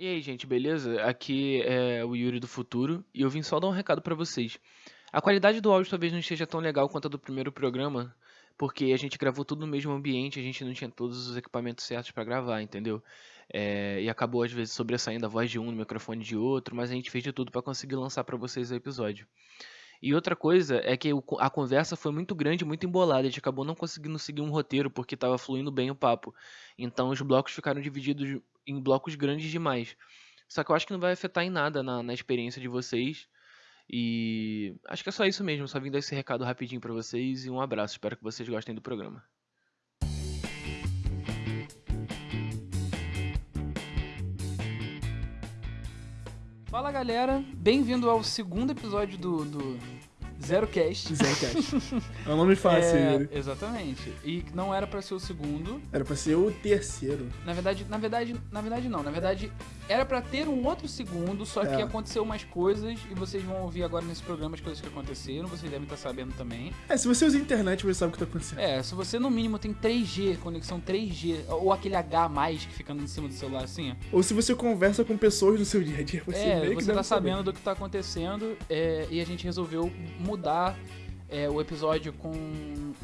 E aí, gente, beleza? Aqui é o Yuri do Futuro e eu vim só dar um recado pra vocês. A qualidade do áudio talvez não esteja tão legal quanto a do primeiro programa, porque a gente gravou tudo no mesmo ambiente, a gente não tinha todos os equipamentos certos pra gravar, entendeu? É, e acabou às vezes sobressaindo a voz de um no microfone de outro, mas a gente fez de tudo pra conseguir lançar pra vocês o episódio. E outra coisa é que a conversa foi muito grande, muito embolada. A gente acabou não conseguindo seguir um roteiro porque estava fluindo bem o papo. Então os blocos ficaram divididos em blocos grandes demais. Só que eu acho que não vai afetar em nada na, na experiência de vocês. E acho que é só isso mesmo. Só vim dar esse recado rapidinho pra vocês e um abraço. Espero que vocês gostem do programa. Fala galera, bem-vindo ao segundo episódio do, do Zero Cast. Zencast. É um nome fácil, É, exatamente. E não era pra ser o segundo. Era pra ser o terceiro. Na verdade, na verdade, na verdade não. Na verdade, era pra ter um outro segundo, só que É. aconteceu umas coisas e vocês vão ouvir agora nesse programa as coisas que aconteceram, vocês devem estar sabendo também. É, se você usa a internet, você sabe o que tá acontecendo. É, se você no mínimo tem 3G, conexão 3G, ou aquele H mais que fica em cima do celular assim. Ou se você conversa com pessoas no seu dia a dia, você é, meio que você tá saber. sabendo do que tá acontecendo é, e a gente resolveu mudar é, o episódio com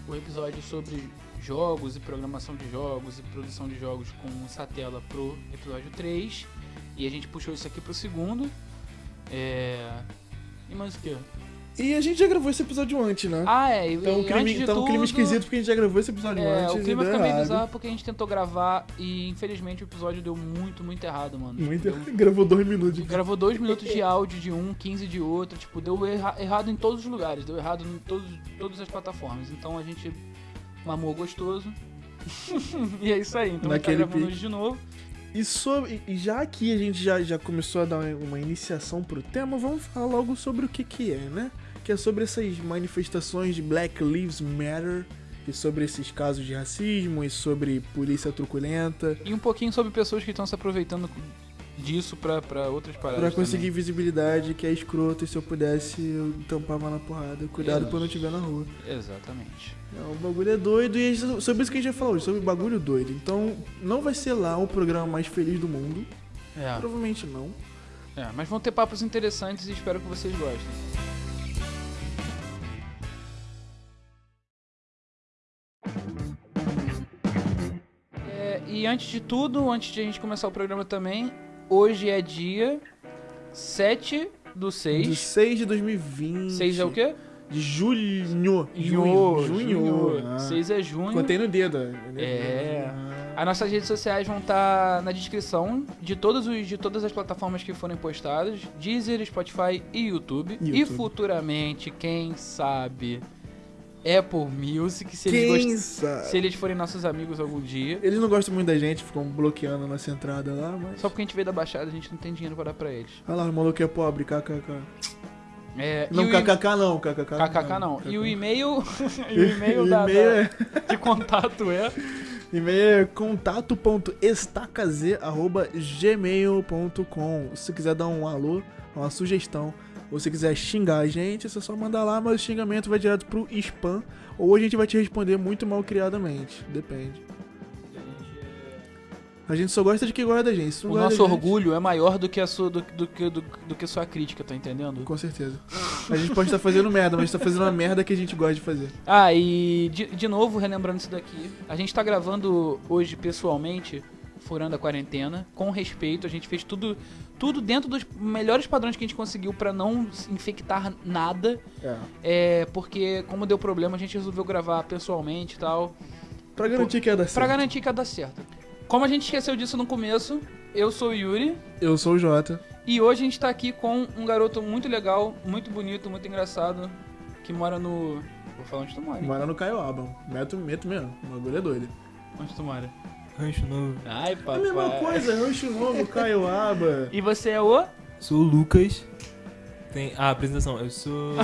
o episódio sobre jogos e programação de jogos e produção de jogos com o Satela pro episódio 3 e a gente puxou isso aqui pro segundo. É... E mais o que? E a gente já gravou esse episódio antes, né? Ah, é, então, o e clima, antes de então clima tudo, esquisito porque a gente já gravou esse episódio É, antes. o clima fica meio errado. bizarro porque a gente tentou gravar e infelizmente o episódio deu muito, muito errado, mano. Muito... Deu Gravou dois minutos. de- Gravou dois minutos de áudio de um, 15 de outro, tipo, deu erra- errado em todos os lugares, deu errado em todos, todas as plataformas. Então a gente mamou gostoso. e é isso aí, então a gente tá Naquele gravando hoje de novo. E, sobre, e já aqui a gente já, já começou a dar uma iniciação pro tema, vamos falar logo sobre o que que é, né? Que é sobre essas manifestações de Black Lives Matter, e sobre esses casos de racismo, e sobre polícia truculenta, E um pouquinho sobre pessoas que estão se aproveitando disso pra, pra outras paradas. pra conseguir também. visibilidade, que é escroto, e se eu pudesse, eu tampava na porrada. Cuidado quando eu estiver na rua. Exatamente. É, o bagulho é doido, e é sobre isso que a gente falar hoje, sobre bagulho doido. Então, não vai ser lá o programa mais feliz do mundo, É, provavelmente não. é, mas vão ter papos interessantes e espero que vocês gostem. E antes de tudo, antes de a gente começar o programa também, hoje é dia 7 do De 6. 6 de 2020. 6 é o quê? De junho. Junho. Junho. Ah. 6 é junho. Contei no dedo. né? É. Ah. As nossas redes sociais vão estar na descrição de, todos os, de todas as plataformas que forem postadas: Deezer, Spotify e YouTube. E YouTube. futuramente, quem sabe, Apple Music, se eles, Quem gost- sabe? se eles forem nossos amigos algum dia. Eles não gostam muito da gente, ficam bloqueando a nossa entrada lá, mas. Só porque a gente veio da Baixada, a gente não tem dinheiro pra dar pra eles. Olha lá, o maluco é pobre, kkk. É, Não, kkk não, kkk. KKK não. E o e-mail, e o e-mail da, da- é, de contato é e-mail é contato.estacaz.gmail.com Se você quiser dar um alô, uma sugestão, ou se quiser xingar a gente, você só mandar lá, mas o xingamento vai direto pro spam, ou a gente vai te responder muito mal criadamente. Depende. A gente só gosta de quem gosta da gente. O nosso da gente- orgulho é maior do que a sua, do, do, que- do, do que sua crítica, tá entendendo? Com certeza. A gente pode estar fazendo merda, mas tá fazendo uma merda que a gente gosta de fazer. Ah, e de, de novo, relembrando isso daqui, a gente tá gravando hoje pessoalmente, furando a quarentena, com respeito, a gente fez tudo, tudo dentro dos melhores padrões que a gente conseguiu pra não infectar nada, É. é, porque como deu problema, a gente resolveu gravar pessoalmente e tal, Pra garantir que ia dar certo. pra garantir que ia dar certo. Como a gente esqueceu disso no começo, eu sou o Yuri, Eu sou o Jota. e hoje a gente tá aqui com um garoto muito legal, muito bonito, muito engraçado, que mora no... Vou falar onde tu mora? Mora no Caioaba. Meto, meto mesmo. O bagulho é doido. Onde tu mora? Rancho Novo. Ai, É papai. a mesma coisa, Rancho Novo, Caioaba. E você é o? Sou o Lucas. Tem... Ah, apresentação. Eu sou.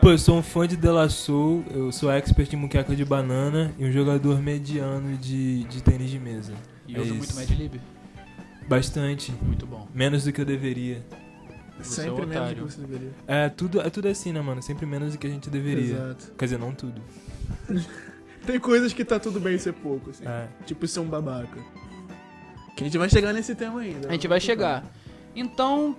Pô, eu sou um fã de Della Soul. Eu sou expert em muqueca de banana e um jogador mediano de, de tênis de mesa. E É usa isso. muito Mad Lib. Bastante. Muito bom. Menos do que eu deveria. Você é Sempre um menos do que você deveria. É tudo, é tudo assim, né, mano? Sempre menos do que a gente deveria. Exato. Quer dizer, não tudo. Tem coisas que tá tudo bem ser pouco, assim. É. Tipo ser um babaca. Que a gente vai chegar nesse tema ainda. A gente vai chegar. Então,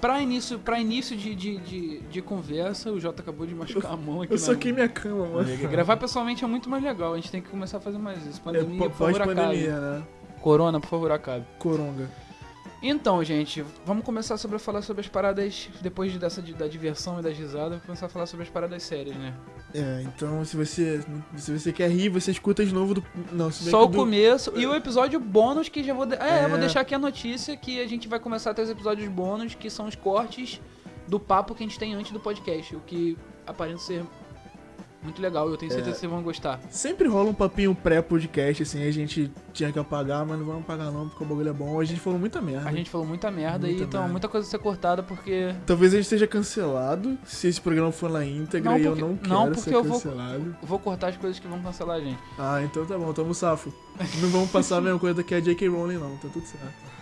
pra início, pra início de, de, de, de conversa, o Jota acabou de machucar a mão aqui. Eu soquei minha cama, mano. Gravar pessoalmente é muito mais legal. A gente tem que começar a fazer mais isso. É, Pandemia, por favor, acabe. pós-pandemia, né? Corona, por favor, acabe. Coronga. Então, gente, vamos começar sobre a falar sobre as paradas. Depois de- dessa de- da diversão e das risadas, vamos começar a falar sobre as paradas sérias, né? É, então se você, se você quer rir, você escuta de novo do. Não, se Só o do- começo e o episódio bônus que já vou. De... É, É. vou deixar aqui a notícia que a gente vai começar a ter os episódios bônus, que são os cortes do papo que a gente tem antes do podcast. O que aparenta ser muito legal. Eu tenho certeza que vocês vão gostar. Sempre rola um papinho pré-podcast, assim, a gente tinha que apagar, mas não vamos apagar não, porque o bagulho é bom. A gente falou muita merda. A gente falou muita merda Muita e então merda. muita coisa a ser cortada porque. Talvez a gente seja cancelado se esse programa for na íntegra Não, e eu não quero não, porque ser eu vou- cancelado. eu vou cortar as coisas que vão cancelar a gente. Ah, então tá bom, tamo safo. Não vamos passar a mesma coisa que a J.K. Rowling não, tá tudo certo.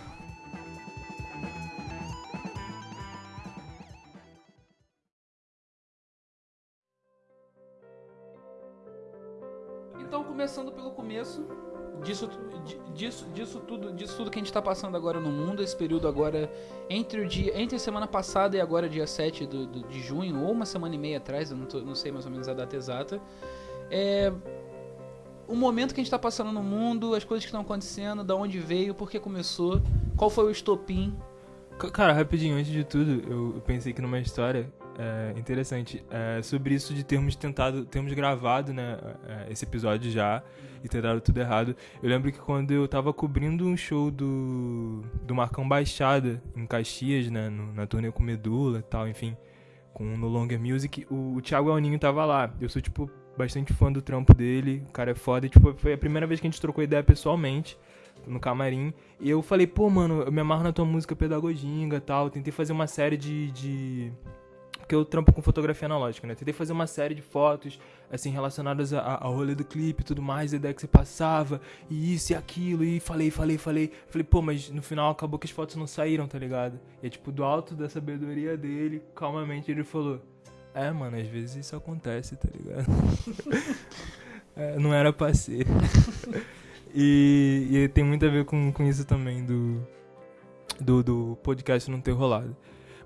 Começo disso, di- disso, disso tudo, disso tudo que a gente tá passando agora no mundo, esse período agora entre o dia, entre a semana passada e agora dia 7 do, do- de junho, ou uma semana e meia atrás, eu não, tô- não sei mais ou menos a data exata. É o momento que a gente tá passando no mundo, as coisas que estão acontecendo, da onde veio, por que começou, qual foi o estopim. Cara, rapidinho, antes de tudo, eu pensei aqui numa história é, interessante é, sobre isso de termos tentado, termos gravado, né, é, esse episódio já e ter dado tudo errado. Eu lembro que quando eu tava cobrindo um show do, do Marcão Baixada em Caxias, né, no- na turnê com Medula e tal, enfim, com No Longer Music, o, o Thiago Elninho tava lá. Eu sou, tipo, bastante fã do trampo dele, o cara é foda, e, tipo, foi a primeira vez que a gente trocou ideia pessoalmente no camarim. E eu falei, pô, mano, eu me amarro na tua música pedagoginga e tal. Tentei fazer uma série de. de... Porque eu trampo com fotografia analógica, né? Tentei fazer uma série de fotos, assim, relacionadas ao rolê do clipe e tudo mais, a ideia que você passava, e isso e aquilo, e falei, falei, falei. Falei, pô, mas no final acabou que as fotos não saíram, tá ligado? E é tipo, do alto da sabedoria dele, calmamente ele falou: É, mano, às vezes isso acontece, tá ligado? É, não era pra ser. E, e tem muito a ver com, com isso também do, do, do podcast não ter rolado.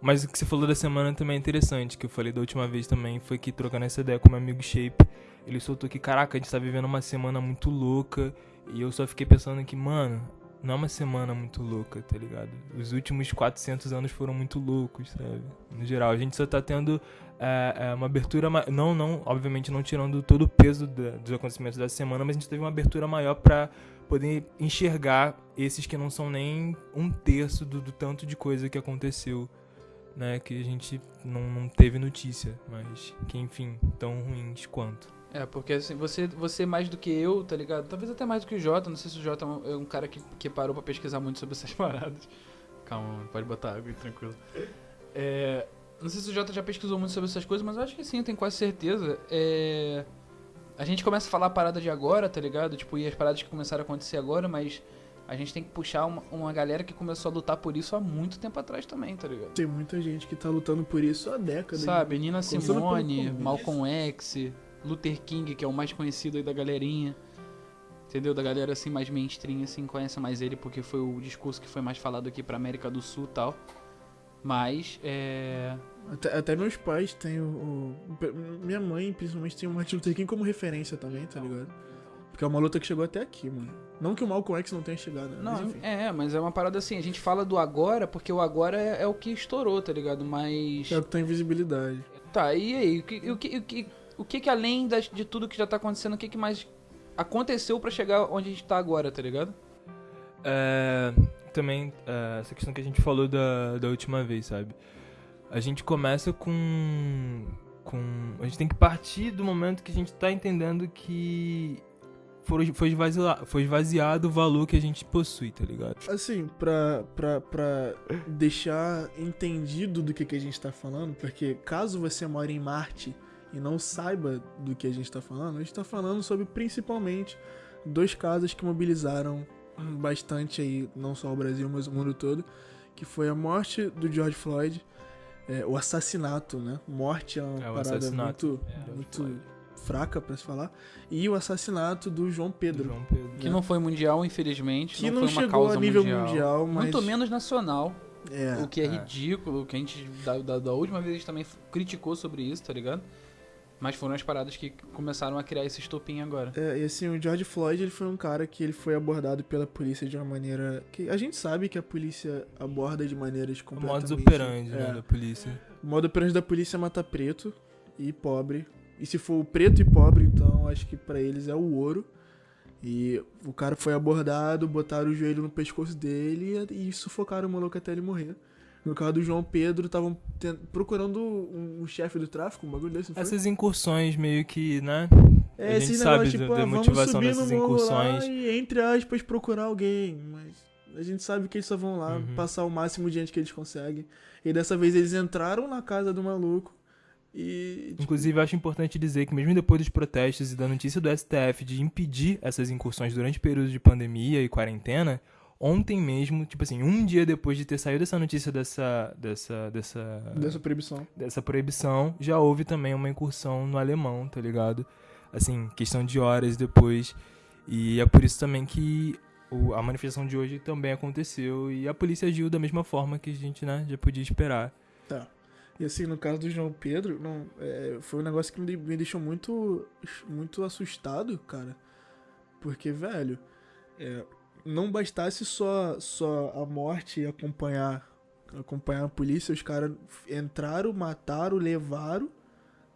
Mas o que você falou da semana também é interessante, que eu falei da última vez também, foi que trocando essa ideia com meu amigo Shape, ele soltou que, caraca, a gente tá vivendo uma semana muito louca, e eu só fiquei pensando que, mano, não é uma semana muito louca, tá ligado? Os últimos 400 anos foram muito loucos, sabe? No geral, a gente só tá tendo é, é, uma abertura, não, não, obviamente não tirando todo o peso da- dos acontecimentos da semana, mas a gente teve uma abertura maior pra poder enxergar esses que não são nem um terço do, do tanto de coisa que aconteceu, né? Que a gente não, não teve notícia, mas que enfim, tão ruins quanto. É, porque assim, você, você mais do que eu, tá ligado? Talvez até mais do que o Jota, não sei se o Jota é um- é cara que, que parou pra pesquisar muito sobre essas paradas. Calma, pode botar água tranquilo. É, não sei se o Jota já pesquisou muito sobre essas coisas, mas eu acho que sim, eu tenho quase certeza. É, a gente começa a falar a parada de agora, tá ligado? Tipo, e as paradas que começaram a acontecer agora, mas a gente tem que puxar uma, uma galera que começou a lutar por isso há muito tempo atrás também, tá ligado? Tem muita gente que tá lutando por isso há décadas. Sabe, Nina Começando pelo Simone. Malcolm X, Luther King, que é o mais conhecido aí da galerinha. Entendeu? Da galera assim mais mainstream, assim, conhece mais ele porque foi o discurso que foi mais falado aqui pra América do Sul e tal. Mas, é. Até, até meus pais têm o, o- Minha mãe, principalmente, tem o Martin Luther King como referência também, tá ligado? Porque é uma luta que chegou até aqui, mano. Não que o Malcolm X não tenha chegado, né? Mas Não, enfim. é, mas é uma parada assim, a gente fala do agora porque o agora é, é o que estourou, tá ligado? Mas. É o que tem visibilidade. Tá, e aí? O que, o que, o que, o que, que além das- de tudo que já tá acontecendo, o que, que mais aconteceu pra chegar onde a gente tá agora, tá ligado? É, também, é, essa questão que a gente falou da, da última vez, sabe? A gente começa com, com. A gente tem que partir do momento que a gente tá entendendo que foi, foi, esvaziado, foi esvaziado o valor que a gente possui, tá ligado? Assim, pra, pra, pra deixar entendido do que, que a gente tá falando, porque caso você mora em Marte e não saiba do que a gente tá falando, a gente tá falando sobre principalmente dois casos que mobilizaram bastante aí, não só o Brasil, mas o mundo todo, que foi a morte do George Floyd, é, o assassinato, né? Morte é uma É, parada assassinato. muito, É, muito Floyd. Fraca pra se falar, e o assassinato do João Pedro. João Pedro. Que não foi mundial, infelizmente. Que não, não foi uma chegou causa a nível mundial. mundial, mas- Muito menos nacional. É. o que é, é. ridículo, que a gente, da, da, da última vez, a gente também criticou sobre isso, tá ligado? Mas foram as paradas que começaram a criar esse estopim agora. É, e assim, o George Floyd, ele foi um cara que ele foi abordado pela polícia de uma maneira que a gente sabe que a polícia aborda de maneiras O completamente... modus operandi, é, né, da polícia. O modo operandi da polícia é matar preto e pobre. E se for preto e pobre, então acho que pra eles é o ouro. E o cara foi abordado, botaram o joelho no pescoço dele e, sufocaram o maluco até ele morrer. No caso do João Pedro, estavam procurando um, um chefe do tráfico, um bagulho desse? Essas incursões meio que, né? É, a gente sabe tipo, da ah, motivação dessas incursões. Lá e, entre aspas, procurar alguém. Mas a gente sabe que eles só vão lá Uhum. passar o máximo de gente que eles conseguem. E dessa vez eles entraram na casa do maluco e. tipo, Inclusive, eu acho importante dizer que mesmo depois dos protestos e da notícia do STF de impedir essas incursões durante períodos de pandemia e quarentena, ontem mesmo, tipo assim, um dia depois de ter saído essa notícia dessa dessa dessa dessa proibição. dessa proibição, já houve também uma incursão no alemão, tá ligado? Assim, questão de horas depois. E é por isso também que a manifestação de hoje também aconteceu e a polícia agiu da mesma forma que a gente, né, já podia esperar. Tá. E assim, no caso do João Pedro, não, é, foi um negócio que me, me deixou muito, muito assustado, cara. Porque, velho, é, não bastasse só, só a morte acompanhar, acompanhar a polícia, os caras entraram, mataram, levaram,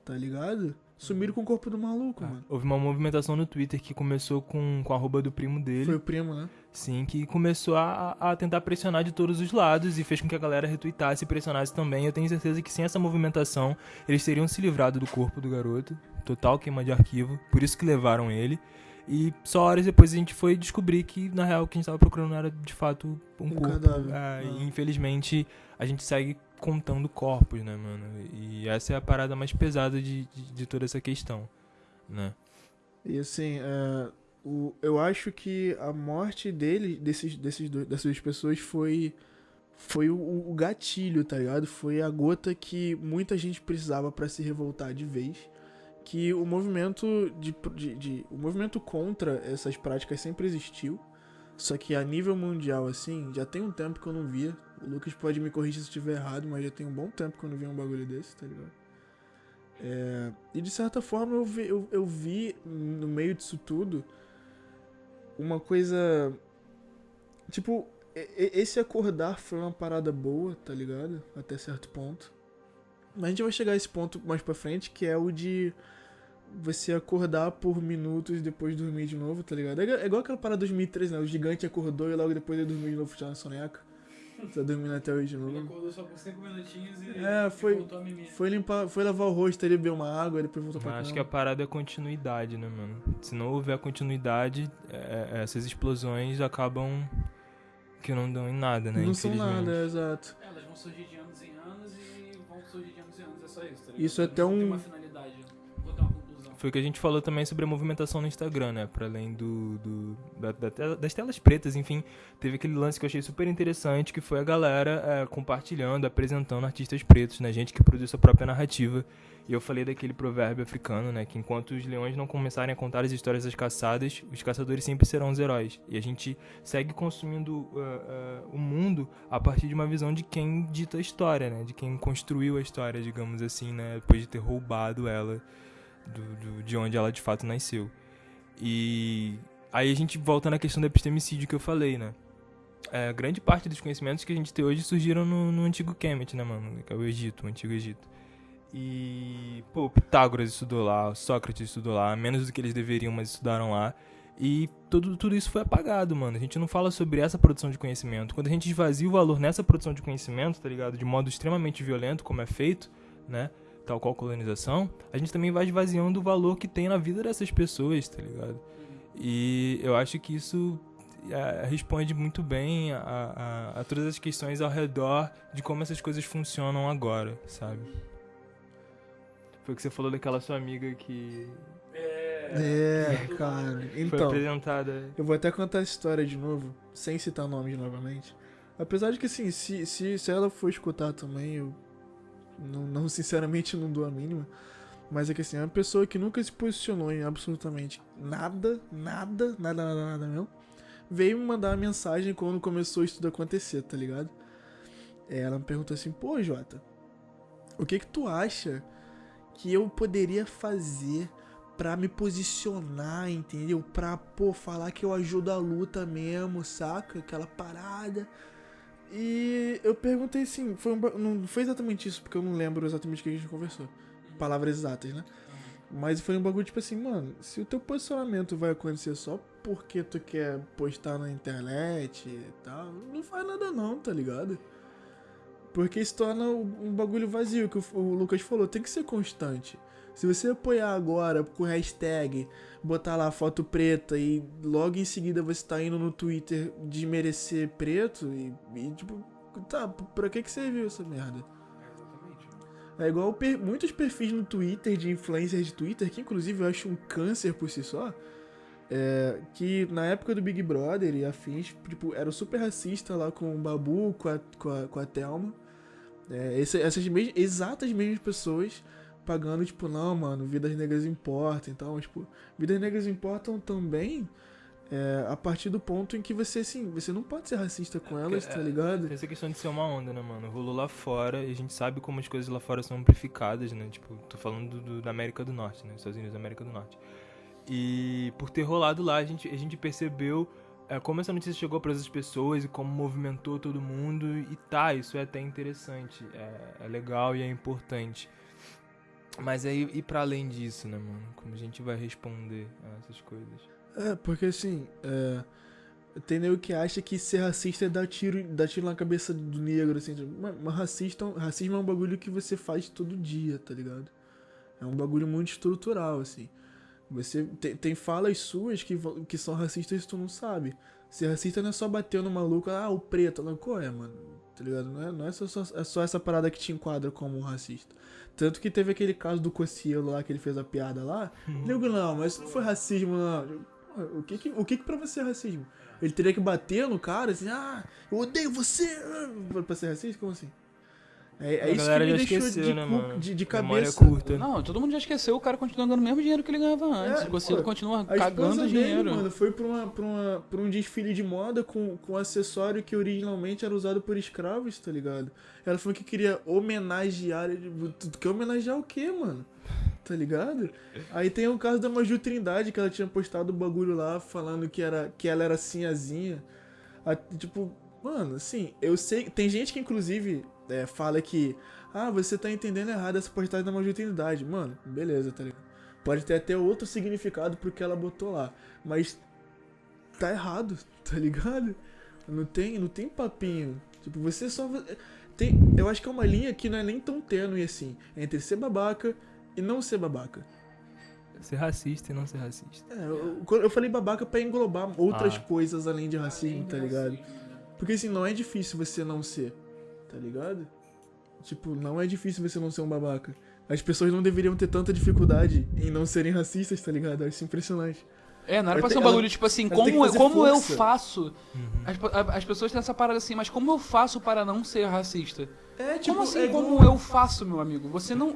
tá ligado? Sumiram com o corpo do maluco, mano. Houve uma movimentação no Twitter que começou com, com a arroba do primo dele. Foi o primo, né? Sim, que começou a, a tentar pressionar de todos os lados e fez com que a galera retweetasse e pressionasse também. Eu tenho certeza que sem essa movimentação eles teriam se livrado do corpo do garoto. Total queima de arquivo. Por isso que levaram ele. E só horas depois a gente foi descobrir que, na real, o que a gente tava procurando era de fato um, Um corpo. cadáver. Ah, Ah. E infelizmente a gente segue contando corpos, né, mano? E essa é a parada mais pesada de, de, de toda essa questão, né? E assim, é, o, eu acho que a morte dele, desses, desses dessas duas pessoas, foi, foi o, o gatilho, tá ligado? Foi a gota que muita gente precisava pra se revoltar de vez. Que o movimento de, de, de- o movimento contra essas práticas sempre existiu. Só que a nível mundial, assim, já tem um tempo que eu não via. O Lucas pode me corrigir se estiver errado, mas já tem um bom tempo que eu não vi um bagulho desse, tá ligado? É, e de certa forma eu vi, eu, eu vi no meio disso tudo uma coisa. Tipo, esse acordar foi uma parada boa, tá ligado? Até certo ponto. Mas a gente vai chegar a esse ponto mais pra frente, que é o de você acordar por minutos e depois dormir de novo, tá ligado? É igual- é igual aquela parada 2003, né? O gigante acordou e logo depois ele dormiu de novo na soneca. Tá dormindo até hoje de novo. acordou só por 5 minutinhos e, É, foi- voltou a mimir. Foi limpar, foi lavar o rosto, ele bebeu uma água e depois voltou pra Mas acho que a parada é continuidade, né, mano? Se não houver continuidade, é- é- essas explosões acabam que não dão em nada, né? Não são nada, exato. É, Elas vão surgir de anos em anos e vão surgir de anos em anos, é só isso, tá ligado? Isso é até um- Foi o que a gente falou também sobre a movimentação no Instagram, né? Pra além do, do- da- da das telas pretas, enfim. Teve aquele lance que eu achei super interessante, que foi a galera é, compartilhando, apresentando artistas pretos, né? Gente que produz sua própria narrativa. E eu falei daquele provérbio africano, né? Que enquanto os leões não começarem a contar as histórias das caçadas, os caçadores sempre serão os heróis. E a gente segue consumindo uh, uh, o mundo a partir de uma visão de quem dita a história, né? De quem construiu a história, digamos assim, né? Depois de ter roubado ela do, do- de onde ela de fato nasceu. E aí a gente volta na questão do epistemicídio que eu falei, né? É, grande parte dos conhecimentos que a gente tem hoje surgiram no, no antigo Kemet, né, mano? Que é o Egito, o antigo Egito. E, pô, Pitágoras estudou lá, Sócrates estudou lá, menos do que eles deveriam, mas estudaram lá. E tudo, tudo isso foi apagado, mano. A gente não fala sobre essa produção de conhecimento. Quando a gente esvazia o valor nessa produção de conhecimento, tá ligado? De modo extremamente violento, como é feito, né? Tal qual colonização, a gente também vai esvaziando o valor que tem na vida dessas pessoas, tá ligado? E eu acho que isso é, responde muito bem a, a, a todas as questões ao redor de como essas coisas funcionam agora, sabe? Foi o que você falou daquela sua amiga que É, cara. foi Então, apresentada. eu vou até contar essa história de novo, sem citar nomes novamente. Apesar de que, assim, se, se, se ela for escutar também, eu não, não, sinceramente não dou a mínima. Mas é que assim, é uma pessoa que nunca se posicionou em absolutamente nada, nada, nada, nada, nada mesmo. Veio me mandar uma mensagem quando começou isso tudo acontecer, tá ligado? Ela me perguntou assim, pô, Jota, o que que tu acha que eu poderia fazer pra me posicionar, entendeu? Pra, pô, falar que eu ajudo a luta mesmo, saca? Aquela parada. E eu perguntei assim, foi um não foi exatamente isso, porque eu não lembro exatamente o que a gente conversou. Palavras exatas, né? Mas foi um bagulho tipo assim, mano, se o teu posicionamento vai acontecer só porque tu quer postar na internet e tal, não faz nada não, tá ligado? Porque se torna um bagulho vazio, que o Lucas falou, tem que ser constante. Se você apoiar agora com hashtag, botar lá foto preta e logo em seguida você tá indo no Twitter desmerecer preto e, e, tipo, tá, pra que que serviu essa merda? É igual per- muitos perfis no Twitter de influencers de Twitter, que inclusive eu acho um câncer por si só, é, que na época do Big Brother e afins, tipo, era super racista lá com o Babu, com a, com a, com a Thelma. É, esse- essas mes- exatas mesmas pessoas pagando, tipo, não, mano, vidas negras importam. Então, tipo, vidas negras importam também é, a partir do ponto em que você, assim, você não pode ser racista com elas, tá ligado? Essa questão de ser uma onda, né, mano? Rolou lá fora e a gente sabe como as coisas lá fora são amplificadas, né? Tipo, tô falando do- da América do Norte, né? Estados Unidos da América do Norte. E por ter rolado lá, a gente, a gente percebeu é, como essa notícia chegou para as pessoas e como movimentou todo mundo. E tá, isso é até interessante. É, é legal e é importante. Mas aí, e para além disso, né, mano? Como a gente vai responder a essas coisas? É, porque assim, é, tem nego que acha que ser racista é dar tiro, dar tiro na cabeça do negro, assim. tipo, Mas, mas racista, racismo é um bagulho que você faz todo dia, tá ligado? É um bagulho muito estrutural, assim. Você tem, tem falas suas que, que são racistas e tu não sabe. Ser racista não é só bater no maluco, ah, o preto. Não, qual é, mano? Tá ligado? Não é, não é, só, só- é só essa parada que te enquadra como um racista. Tanto que teve aquele caso do Cocielo lá, que ele fez a piada lá. Nego, não, mas isso não foi racismo, não. O que que, o que que pra você é racismo? Ele teria que bater no cara, assim, ah, eu odeio você, ah, pra ser racista? Como assim? É, é A isso que galera me já deixou esqueceu, de, né, cu- mano? de, de cabeça. curta. Não, todo mundo já esqueceu, o cara continua ganhando o mesmo dinheiro que ele ganhava antes. É, o Conselho pô, continua A cagando dinheiro. dele, mano, foi pra, uma, pra, uma, pra um desfile de moda com, com acessório que originalmente era usado por escravos, tá ligado? Ela falou que queria homenagear. Tu tu quer homenagear o quê, mano? Tá ligado? Aí tem o caso da Maju Trindade, que ela tinha postado o bagulho lá falando que, era, que ela era sinhazinha. A- tipo, mano, assim, eu sei. Tem gente que inclusive é, fala que. Ah, você tá entendendo errado essa postagem da Maju Trindade. Mano, beleza, tá ligado? Pode ter até outro significado pro que ela botou lá. Mas tá errado, tá ligado? Não tem, não tem papinho. Tipo, você só. Tem, eu acho que é uma linha que não é nem tão tênue assim. Entre ser babaca e não ser babaca. Ser racista e não ser racista. É, eu, eu falei babaca pra englobar outras Ah. coisas além de racismo, tá ligado? Porque assim, não é difícil você não ser, tá ligado? Tipo, não é difícil você não ser um babaca. As pessoas não deveriam ter tanta dificuldade em não serem racistas, tá ligado? Eu acho impressionante. É, não era pra ser um bagulho ela- tipo assim, como, fazer como eu faço. As, a- as pessoas têm essa parada assim, mas como eu faço para não ser racista? É, tipo, como assim, é igual- como eu faço, meu amigo? Você não.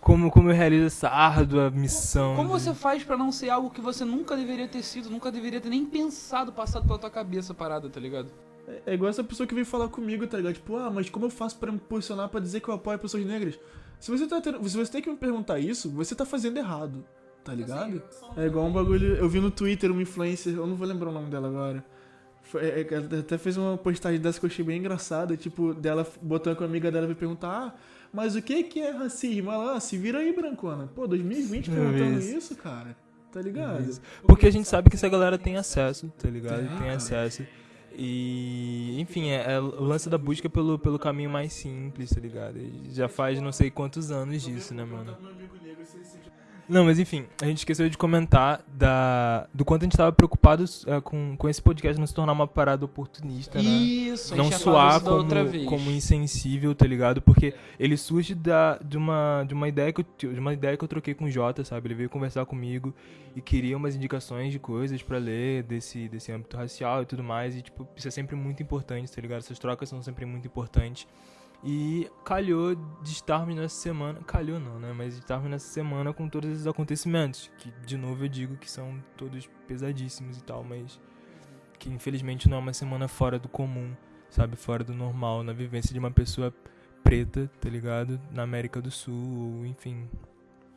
Como, como eu realizo essa árdua missão. Como de- você faz pra não ser algo que você nunca deveria ter sido, nunca deveria ter nem pensado, passado pela tua cabeça parada, tá ligado? É igual essa pessoa que veio falar comigo, tá ligado? Tipo, ah, mas como eu faço pra me posicionar pra dizer que eu apoio pessoas negras? Se você, tá tendo- se você tem que me perguntar isso, você tá fazendo errado, tá ligado? É igual um bagulho. Eu vi no Twitter uma influencer, eu não vou lembrar o nome dela agora. Foi- é, é, ela até fez uma postagem dessa que eu achei bem engraçada, tipo, dela botando com a amiga dela e perguntar, ah, mas o que que é racismo? Ela, ah, se vira aí, brancona. Pô, 2020 perguntando Isso. isso, cara. Tá ligado? Porque a gente sabe que essa galera tem acesso, tá ligado? Tem, acesso. E, enfim, é, é o lance da busca pelo, pelo caminho mais simples, tá ligado? Já faz não sei quantos anos disso, né, mano? Não, mas enfim, a gente esqueceu de comentar da, do quanto a gente tava preocupado é, com, com esse podcast não se tornar uma parada oportunista, né? Isso, gente não soar como, como insensível, tá ligado? Porque ele surge da, de, uma, de, uma ideia que eu, de uma ideia que eu troquei com o Jota, sabe? Ele veio conversar comigo e queria umas indicações de coisas pra ler desse, desse âmbito racial e tudo mais. E, tipo, isso é sempre muito importante, tá ligado? Essas trocas são sempre muito importantes. E calhou de estarmos nessa semana. Calhou não, né? Mas de estarmos nessa semana com todos esses acontecimentos. Que, de novo, eu digo que são todos pesadíssimos e tal, mas. Que infelizmente não é uma semana fora do comum, sabe? Fora do normal, na vivência de uma pessoa preta, tá ligado? Na América do Sul, ou enfim,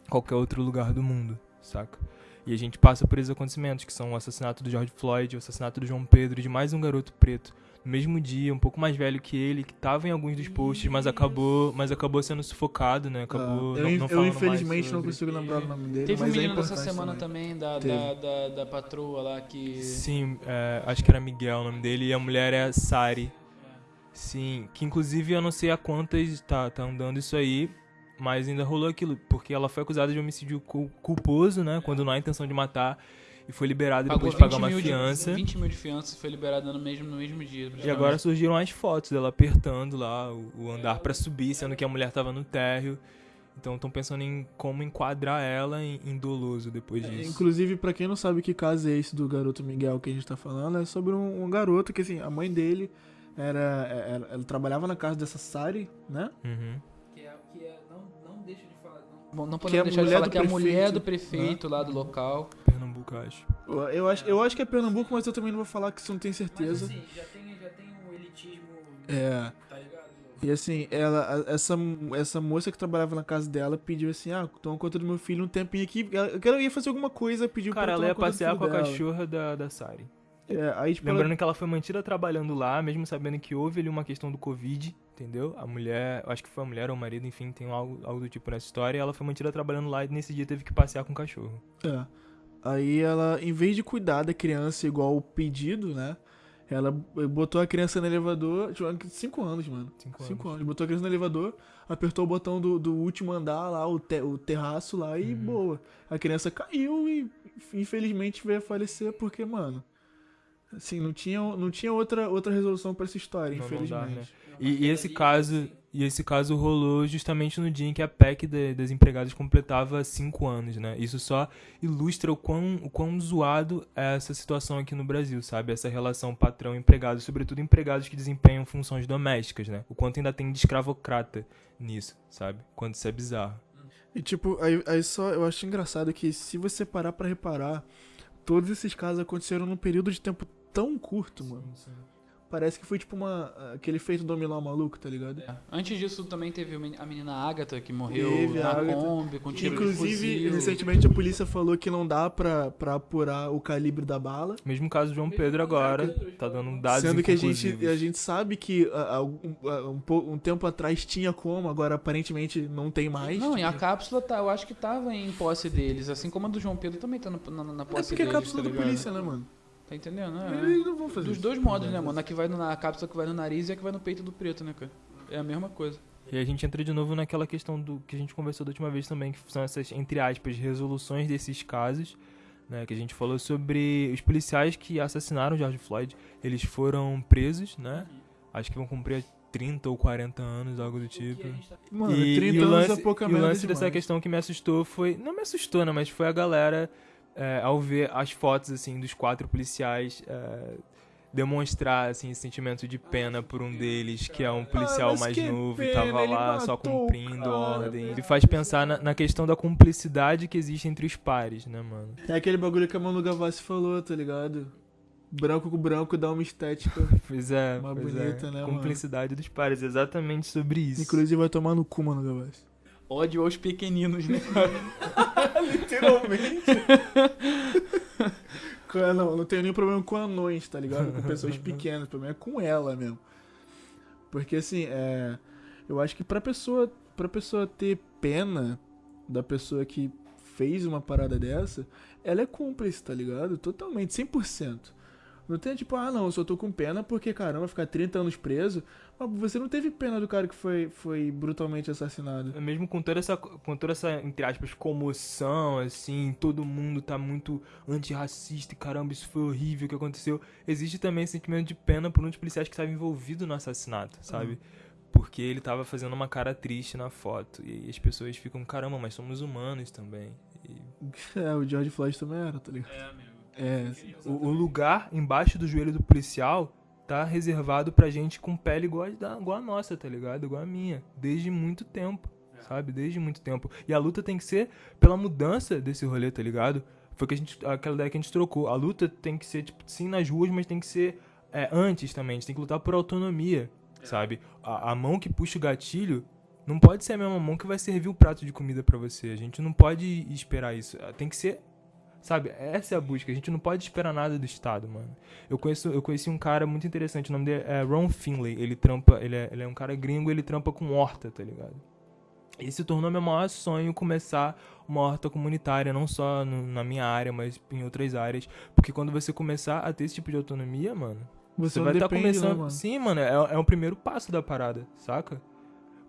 qualquer outro lugar do mundo, saca? E a gente passa por esses acontecimentos, que são o assassinato do George Floyd, o assassinato do João Pedro e de mais um garoto preto no mesmo dia, um pouco mais velho que ele, que tava em alguns dos posts, mas acabou, mas acabou sendo sufocado, né? Acabou Ah, eu, não, não eu infelizmente não consigo lembrar o nome dele, Teve um mas é menino dessa importante semana também, da, da, da, da patroa lá que. Sim, é, acho que era Miguel o nome dele, e a mulher é Sari. Sim, que inclusive eu não sei a quantas tá, tá andando isso aí, mas ainda rolou aquilo, porque ela foi acusada de homicídio cul- culposo, né? Quando não há intenção de matar, e foi liberada Pagou depois de pagar 20 uma fiança. de, 20 mil de fiança e foi liberada no mesmo, no mesmo dia. E agora surgiram as fotos dela apertando lá o, o andar pra subir, sendo que a mulher tava no térreo. Então estão pensando em como enquadrar ela em, em doloso depois É, disso. Inclusive, pra quem não sabe que caso é esse do garoto Miguel que a gente tá falando, é sobre um, um garoto que, assim, a mãe dele era, era- Ela trabalhava na casa dessa Sari, né? Uhum. Não, não Que a podemos deixar de mulher falar do que é a mulher prefeito, do prefeito lá do local. Pernambuco, eu acho. Eu, eu acho, eu acho que é Pernambuco, mas eu também não vou falar que isso não tenho certeza. assim, já tem, já tem um elitismo, É. tá ligado? E assim, ela, essa, essa moça que trabalhava na casa dela pediu assim: ah, toma conta do meu filho um tempinho aqui. Ela, ela ia fazer alguma coisa, pediu Cara, pra ela ia passear com a dela. cachorra da, da Sari. É, aí, tipo, ela- Lembrando que ela foi mantida trabalhando lá, mesmo sabendo que houve ali uma questão do Covid, entendeu? A mulher, acho que foi a mulher ou o marido, enfim, tem algo, algo do tipo nessa história, e ela foi mantida trabalhando lá e nesse dia teve que passear com o cachorro. É. Aí ela, em vez de cuidar da criança igual o pedido, né? Ela botou a criança no elevador. Tipo, cinco anos, mano. Cinco Cinco anos. anos. Botou a criança no elevador, apertou o botão do, do último andar lá, o, te- o terraço lá e Uhum. boa. A criança caiu e infelizmente veio a falecer porque, mano. Assim, não tinha, não tinha outra, outra resolução pra essa história, Não, não dá, infelizmente. né? E, e esse caso, e esse caso rolou justamente no dia em que a PEC da- das empregadas completava cinco anos, né? Isso só ilustra o quão, o quão zoado é essa situação aqui no Brasil, sabe? Essa relação patrão-empregado, sobretudo empregados que desempenham funções domésticas, né? O quanto ainda tem de escravocrata nisso, sabe? Quanto isso é bizarro. E tipo, aí, aí só eu acho engraçado que se você parar pra reparar, todos esses casos aconteceram num período de tempo tão curto, mano. Parece que foi tipo uma. aquele feito dominó maluco, tá ligado? É. Antes disso também teve a menina Agatha que morreu Teve a na. Kombi com tiro Inclusive, de recentemente a polícia falou que não dá pra, pra apurar o calibre da bala. Mesmo caso do João Pedro agora, tá dando dados sendo que a gente, a gente sabe que ah, ah, um, ah, um, po- um tempo atrás tinha como, agora aparentemente não tem mais. Não, e a cápsula tá, eu acho que tava em posse deles, assim como a do João Pedro também tá no- na, na é posse porque é deles. cápsula tá da polícia, né, mano? Tá entendendo, né? Eles não vão fazer Dos isso. dois modos, né, mano? A que vai no- na cápsula que vai no nariz e a que vai no peito do preto, né, cara? É a mesma coisa. E a gente entra de novo naquela questão do que a gente conversou da última vez também, que são essas, entre aspas, resoluções desses casos, né? Que a gente falou sobre os policiais que assassinaram George Floyd. Eles foram presos, né? Acho que vão cumprir 30 ou 40 anos, algo do tipo. Mano, e, 30 e o anos lance, é pouca e o merda lance dessa demais. questão que me assustou foi. Não me assustou, né? Mas foi a galera, é, ao ver as fotos, assim, dos quatro policiais. é, demonstrar assim esse sentimento de pena por um deles que é um policial Ah, mais novo e tava lá só cumprindo cara, ordem. Ele faz pensar na, na questão da cumplicidade que existe entre os pares, né, mano? É aquele bagulho que a Manu Gavassi falou, tá ligado? Branco com branco dá uma estética. Pois é, Uma pois bonita, é. né, mano? Cumplicidade dos pares, exatamente sobre isso. Inclusive vai tomar no cu, Manu Gavassi. Ódio aos pequeninos, né? Literalmente. Não, não tenho nenhum problema com anões, tá ligado? Com pessoas pequenas. O problema é com ela mesmo. Porque assim, é. Eu acho que pra pessoa, pra pessoa ter pena da pessoa que fez uma parada dessa, ela é cúmplice, tá ligado? Totalmente, 100%. Não tem tipo, ah não, eu só tô com pena porque, caramba, ficar 30 anos preso. Mas você não teve pena do cara que foi, foi brutalmente assassinado. Mesmo com toda essa, com toda essa, entre aspas, comoção, assim, todo mundo tá muito antirracista e caramba, isso foi horrível o que aconteceu. Existe também esse sentimento de pena por um dos policiais que estava envolvido no assassinato, sabe? Porque ele tava fazendo uma cara triste na foto. E as pessoas ficam, caramba, mas somos humanos também. E É, o George Floyd também era, tá ligado? É, amigo. É, o, o lugar embaixo do joelho do policial tá reservado pra gente com pele igual da- igual a nossa, tá ligado? Igual a minha. Desde muito tempo, sabe? Desde muito tempo. E a luta tem que ser pela mudança desse rolê, tá ligado? Foi que a gente, aquela ideia que a gente trocou. A luta tem que ser, tipo, sim nas ruas, mas tem que ser é, antes também. A gente tem que lutar por autonomia, sabe? A, a mão que puxa o gatilho não pode ser a mesma mão que vai servir o prato de comida pra você. A gente não pode esperar isso. Tem que ser Sabe, essa é a busca. A gente não pode esperar nada do Estado, mano. Eu conheço, eu conheci um cara muito interessante, o nome dele é Ron Finley. Ele trampa, ele é, ele é um cara gringo, ele trampa com horta, tá ligado? E se tornou meu maior sonho começar uma horta comunitária, não só no- na minha área, mas em outras áreas. Porque quando você começar a ter esse tipo de autonomia, mano, Você, você vai estar depende, né, começando. mano? Sim, mano, é, é o primeiro passo da parada, saca?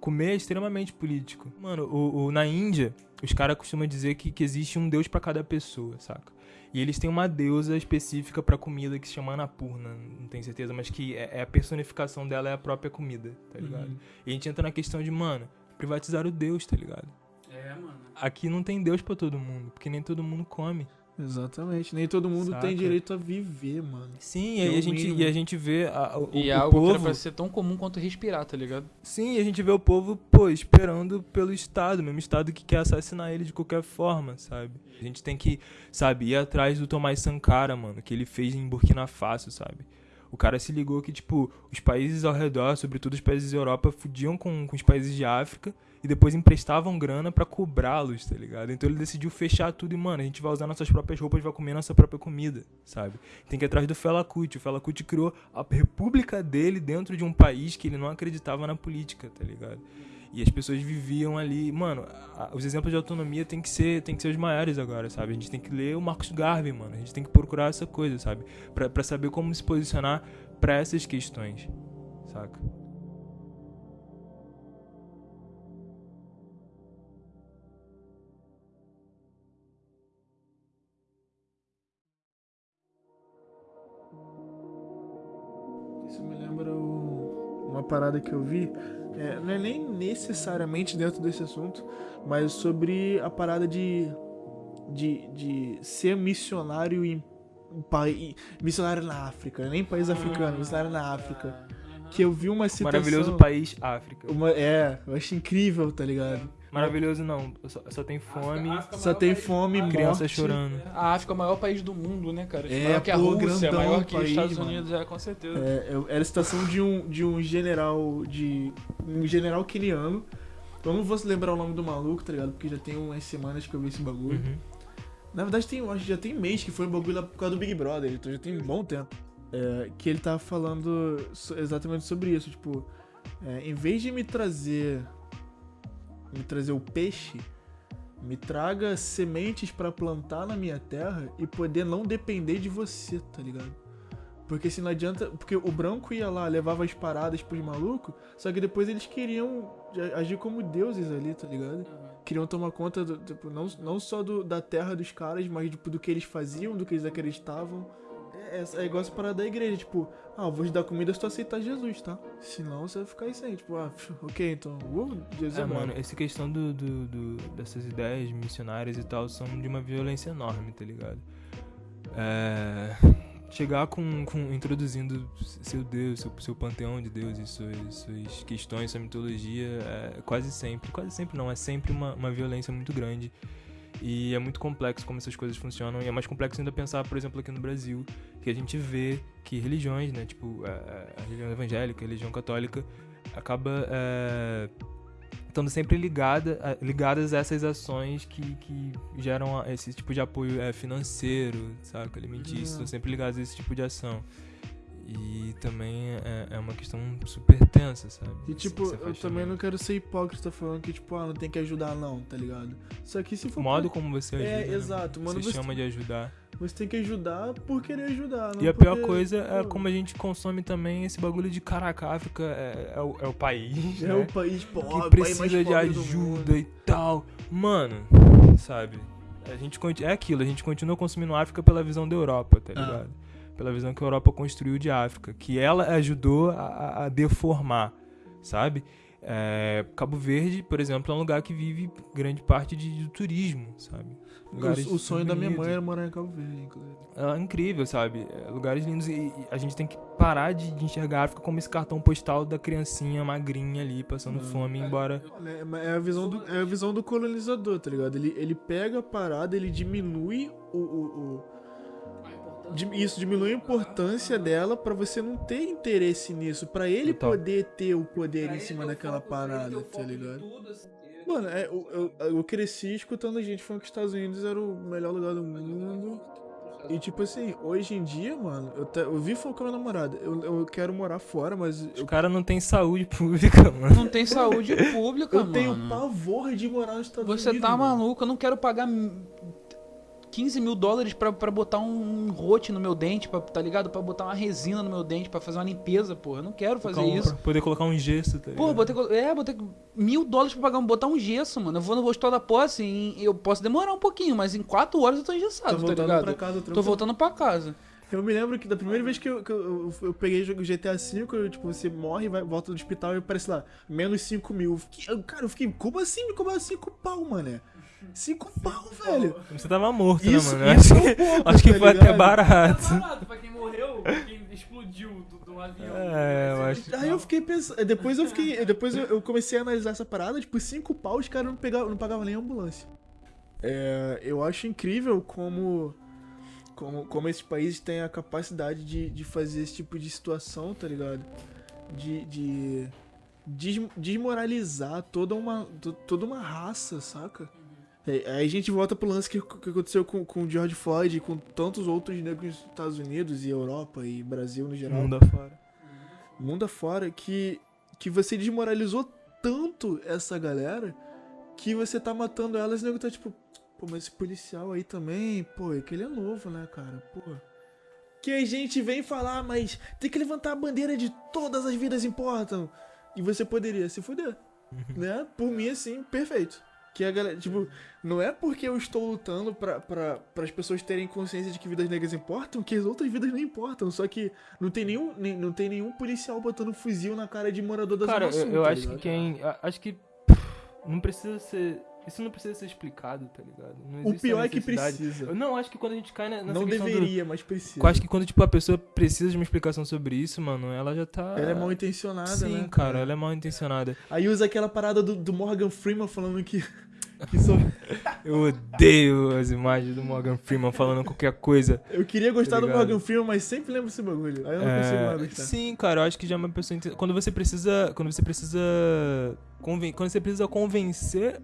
Comer é extremamente político. Mano, o, o- na Índia, os caras costumam dizer que, que existe um deus pra cada pessoa, saca? E eles têm uma deusa específica pra comida que se chama Annapurna, não tenho certeza, mas que é, é a personificação dela é a própria comida, tá ligado? Uhum. E a gente entra na questão de, mano, privatizar o deus, tá ligado? É, mano. Aqui não tem deus pra todo mundo, porque nem todo mundo come. Exatamente. Nem todo mundo Saca? tem direito a viver, mano. Sim, Que e é a gente, mínimo. e a gente vê a- o, E é o algo que era povo... pra ser tão comum quanto respirar, tá ligado? Sim, a gente vê o povo, pô, esperando pelo Estado, mesmo Estado que quer assassinar ele de qualquer forma, sabe? A gente tem que, sabe, ir atrás do Tomás Sankara, mano, que ele fez em Burkina Faso, sabe? O cara se ligou que, tipo, os países ao redor, sobretudo os países da Europa, fudiam com, com os países de África e depois emprestavam grana pra cobrá-los, tá ligado? Então ele decidiu fechar tudo e, mano, a gente vai usar nossas próprias roupas, vai comer nossa própria comida, sabe? Tem que ir atrás do Fela Kuti. O Fela Kuti criou a república dele dentro de um país que ele não acreditava na política, tá ligado? E as pessoas viviam ali. Mano, os exemplos de autonomia tem que ser, tem que ser os maiores agora, sabe? A gente tem que ler o Marcos Garvey, mano. A gente tem que procurar essa coisa, sabe? Pra, pra saber como se posicionar pra essas questões, saca? Isso me lembra o- uma parada que eu vi. É, não é nem necessariamente dentro desse assunto, mas sobre a parada de, de, de ser missionário em um país. Missionário na África, nem país africano, missionário na África. Que eu vi uma citação. Maravilhoso país, África. Uma, é, eu acho incrível, tá ligado? Maravilhoso não, só, só tem fome, África é o Só maior tem país- fome, criança morte. chorando. A África é o maior país do mundo, né, cara? É, maior que a pô, Rússia, grandão maior que os país, Estados mano. Unidos, é, com certeza. É, eu- era a citação de um, de um general de. um general queniano. Eu não vou lembrar o nome do maluco, tá ligado? Porque já tem umas semanas que eu vi esse bagulho. Uhum. Na verdade, tem, acho que já tem mês que foi um bagulho lá por causa do Big Brother, então já tem um bom tempo. É, que ele tava falando so- exatamente sobre isso. Tipo, é, em vez de me trazer. Me trazer o peixe, me traga sementes pra plantar na minha terra e poder não depender de você, tá ligado? Porque se não adianta. Porque o branco ia lá, levava as paradas pros malucos, só que depois eles queriam agir como deuses ali, tá ligado? Queriam tomar conta, do, tipo, não, não só do- da terra dos caras, mas tipo, do que eles faziam, do que eles acreditavam. É, é, igual essa parada da igreja, tipo, ah, vou te dar comida se tu aceitar Jesus, tá? Senão você vai ficar aí sem, tipo, ah, ok, então, uh, Jesus é, É, mano, essa questão do, do- do- dessas ideias missionárias e tal são de uma violência enorme, tá ligado? É, chegar com, com introduzindo seu Deus, seu, seu panteão de Deus e suas, suas questões, sua mitologia, é quase sempre, quase sempre não, é sempre uma, uma violência muito grande. E é muito complexo como essas coisas funcionam. E é mais complexo ainda pensar, por exemplo, aqui no Brasil, que a gente vê que religiões, né, tipo a, a- religião evangélica, a religião católica, acaba é, estando sempre ligada, a- ligadas a essas ações que, que geram esse tipo de apoio é, financeiro, saca? Alimentício, Uhum. estão sempre ligadas a esse tipo de ação. E também é, é uma questão super tensa, sabe? E tipo, eu também não quero ser hipócrita falando que, tipo, ah, não tem que ajudar não, tá ligado? Só que se for O modo como você ajuda. É, né? exato, mano, Você você- chama de ajudar. Você tem que ajudar por querer ajudar. não E a pior coisa é como a gente consome também esse bagulho de caraca, a África é, é o, é o país. É né? o país pobre, que precisa de ajuda e tal. Mano, sabe? A gente é aquilo, a gente continua consumindo África pela visão da Europa, tá Ah. Pela visão que a Europa construiu de África, que ela ajudou a, a- deformar, sabe? É, Cabo Verde, por exemplo, é um lugar que vive grande parte de, de turismo, sabe? Lugares O, o sonho da minha mãe era morar em Cabo Verde, inclusive. É incrível, sabe? É, lugares lindos e, e a gente tem que parar de, de enxergar a África como esse cartão postal da criancinha magrinha ali, passando Hum. fome, embora... É, mas é a visão do, é a visão do colonizador, tá ligado? Ele, ele pega a parada, ele diminui o. o, o- isso, diminui a importância dela pra você não ter interesse nisso. Pra ele Total. poder ter o poder em cima daquela parada, tá ligado? Mano, é, eu, eu, eu cresci escutando gente falando que os Estados Unidos era o melhor lugar do mundo. E tipo assim, hoje em dia, mano, eu, te- eu vi falando com a minha namorada, eu, eu quero morar fora, mas Os eu, caras não têm saúde pública, mano. Não tem saúde pública, eu mano. tenho pavor de morar nos Estados Você Unidos. tá mano. maluco, eu não quero pagar 15 mil dólares pra, pra botar um rote no meu dente, pra, tá ligado? Pra botar uma resina no meu dente, pra fazer uma limpeza, porra. Eu não quero fazer um- isso. poder colocar um gesso, tá Pô, que, é, que- mil dólares pra pagar, botar um gesso, mano. Eu vou no hospital da posse, em- eu posso demorar um pouquinho, mas em 4 horas eu tô Tô engessado, tá voltando ligado? pra casa Tô voltando pra casa. Eu me lembro que da primeira vez que eu, que eu, eu peguei o GTA V, eu, tipo, você morre, vai, volta do hospital e aparece lá, menos 5 mil. Eu fiquei- cara, eu fiquei, como assim me cobrar 5 pau, mané? 5 pau, velho. Você tava morto, Isso, né, mano? isso Acho que, pouco, acho que tá foi até ligado? barato. barato pra quem morreu, quem explodiu do, do avião. É, eu acho que... Aí eu fiquei pensando, depois eu fiquei, depois eu, eu comecei a analisar essa parada, tipo, 5 pau os caras não, pegavam- não pagavam nem ambulância. É, eu acho incrível como, como, como esses países têm a capacidade de, de fazer esse tipo de situação, tá ligado? De, de des- desmoralizar toda uma, to- toda uma raça, saca? É, Aí a gente volta pro lance que, que aconteceu com, com o George Floyd e com tantos outros negros nos Estados Unidos e Europa e Brasil no geral Mundo afora. mundo afora que, que você desmoralizou tanto essa galera que você tá matando elas e o nego tá tipo, pô, mas esse policial aí também, pô, é que ele é novo, né, cara? Pô. Que a gente vem falar, mas tem que levantar a bandeira de todas as vidas importam. E você poderia se fuder. né? Por mim, assim, perfeito. Que a galera, tipo, não é porque eu estou lutando pra, pra, as pessoas terem consciência de que vidas negras importam, que as outras vidas não importam. Só que não tem nenhum, nem- não tem nenhum policial botando fuzil na cara de morador da Cara, eu, eu tá acho que quem... Acho que... Não precisa ser... Isso não precisa ser explicado, tá ligado? O pior é que precisa. Eu não acho que quando a gente cai nessa Não questão do- deveria, mas precisa. Eu acho que quando, tipo, a pessoa precisa de uma explicação sobre isso, mano, ela já tá... Ela é mal intencionada, Sim, né? cara, ela é mal intencionada. Aí usa aquela parada do, do Morgan Freeman falando que. Que só... Eu odeio as imagens do Morgan Freeman falando qualquer coisa. Eu queria gostar Tá do? Morgan Freeman, mas sempre lembro desse bagulho. Aí eu não consigo mais É, gostar. sim, cara, eu acho que já é uma pessoa. Quando você precisa. Quando você precisa. conven- Quando você precisa convencer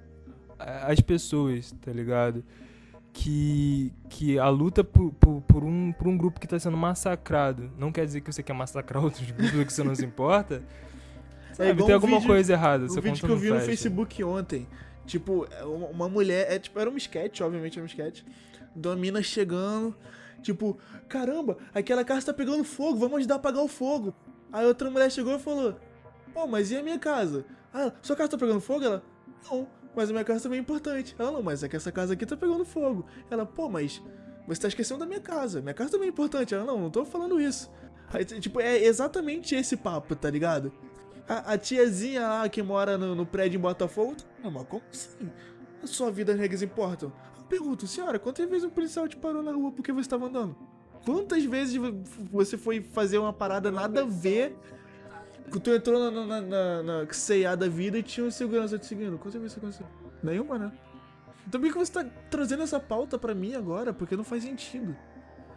as pessoas, tá ligado? Que, que a luta por, por, por um, por um grupo que tá sendo massacrado não quer dizer que você quer massacrar outros grupos que você não se importa. Sabe, igual tem um alguma vídeo- coisa errada. Essa vídeo que eu vi no. Facebook ontem. Tipo, é uma, mulher. É, tipo, era um sketch, obviamente era um sketch. Uma mina chegando. Tipo, caramba, aquela casa tá pegando fogo, vamos ajudar a apagar o fogo. Aí outra mulher chegou e falou: Pô, mas e a minha casa? Ah, sua casa tá pegando fogo? Ela, não, mas a minha casa também é importante. Ela, não, mas é que essa casa aqui tá pegando fogo. Ela, pô, mas você tá esquecendo da minha casa. Minha casa também é importante. Ela, não, não tô falando isso. Aí, tipo, é exatamente esse papo, tá ligado? A, a tiazinha lá que mora no, no prédio em Botafogo. Não, mas como assim? A sua vida as regras importam? Eu pergunto, senhora, quantas vezes um policial te parou na rua porque você estava andando? Quantas vezes vo- você foi fazer uma parada nada a ver? Tu entrou na, na, na, na da vida e tinha um segurança te seguindo. Quantas vezes isso aconteceu? Nenhuma, né? Então por que você tá trazendo essa pauta pra mim agora? Porque não faz sentido.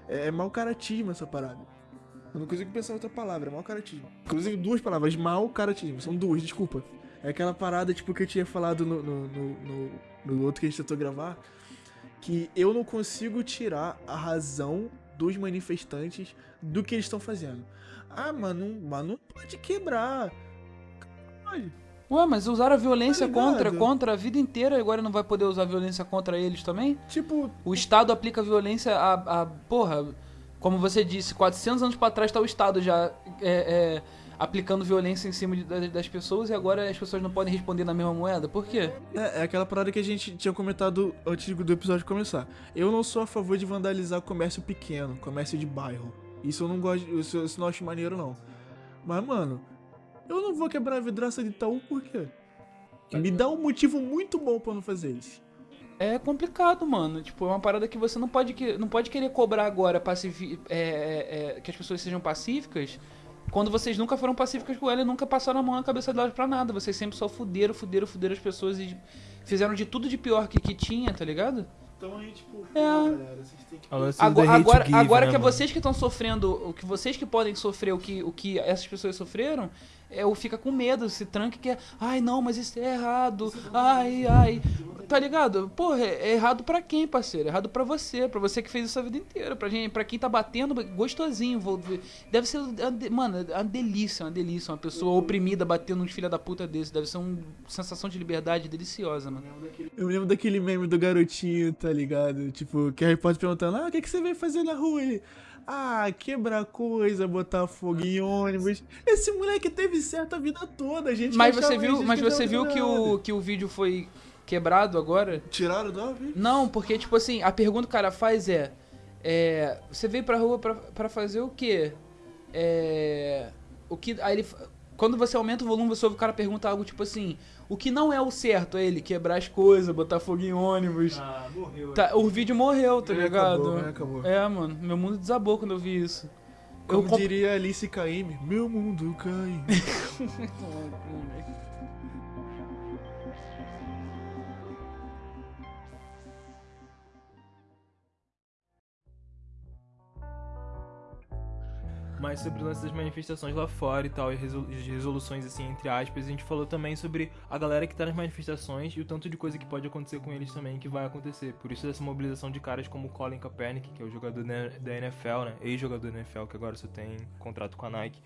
É, é mau caratismo essa parada. Eu não consigo pensar em outra palavra, mau caratismo. Inclusive duas palavras, mau caratismo. São duas, desculpa. É aquela parada, tipo, que eu tinha falado no, no, no, no- outro que a gente tentou gravar. Que eu não consigo tirar a razão dos manifestantes do que eles estão fazendo. Ah, mano, mas não pode quebrar. Pode. Ué, mas usaram a violência Tá contra, contra a vida inteira e agora não vai poder usar violência contra eles também? Tipo, O Estado aplica violência a, a porra, como você disse, 400 anos pra trás tá o Estado já é, é, aplicando violência em cima de- das, das pessoas e agora as pessoas não podem responder na mesma moeda. Por quê? É, é aquela parada que a gente tinha comentado antes do episódio começar. Eu não sou a favor de vandalizar comércio pequeno, comércio de bairro. Isso eu não gosto, isso, isso não acho maneiro não. Mas, mano, Eu não vou quebrar a vidraça de Itaú por quê? Me dá um motivo muito bom eu não fazer isso. É complicado, mano. Tipo, é uma parada que você não pode, que- não pode querer cobrar agora pacifi- é, é, é, que as pessoas sejam pacíficas quando vocês nunca foram pacíficas com ela e nunca passaram a mão na cabeça delas pra nada. Vocês sempre só fuderam, fuderam, fuderam as pessoas e fizeram de tudo de pior que, que tinha, tá ligado? Então aí, tipo, É. galera, vocês têm que. Agora, agora, give, agora né, que é mano? vocês que estão sofrendo, o que vocês que podem sofrer o que, o que essas pessoas sofreram, é o fica com medo, se tranca e quer, ai não, mas isso é errado, ai, ai. Tá ligado? Porra, é é errado pra quem, parceiro? É errado pra você, pra você que fez isso a vida inteira. Pra, gente, pra quem tá batendo, gostosinho. Deve ser, mano, é uma delícia, uma delícia. Uma pessoa oprimida batendo uns filha da puta desse. Deve ser uma sensação de liberdade deliciosa, mano. Eu lembro daquele meme do garotinho, tá ligado? Tipo, que a repórter perguntando, ah, o que, que você veio fazer na rua? Ele, ah, quebrar coisa, botar fogo em ônibus. Esse moleque teve certo a vida toda, a gente Mas você viu, gente mas você viu que o, que o vídeo foi quebrado agora? Tiraram do viu? Não, porque, tipo assim, a pergunta que o cara faz é. é, você veio pra rua pra, pra fazer o quê? É. O que. Aí ele. Quando você aumenta o volume, você ouve o cara perguntar algo tipo assim: o que não é o certo? É ele quebrar as coisas, botar fogo em ônibus. Ah, morreu. Tá, o vídeo morreu, tá É, ligado? acabou, é, acabou. É, mano, meu mundo desabou quando eu vi isso. Como eu comp- diria Alice Caymmi, meu mundo cai. Mas sobre o lance das manifestações lá fora e tal, e resoluções, assim, entre aspas, a gente falou também sobre a galera que tá nas manifestações e o tanto de coisa que pode acontecer com eles também, que vai acontecer. Por isso essa mobilização de caras como Colin Kaepernick, que é o jogador da NFL, né? Ex-jogador da NFL, que agora só tem contrato com a Nike.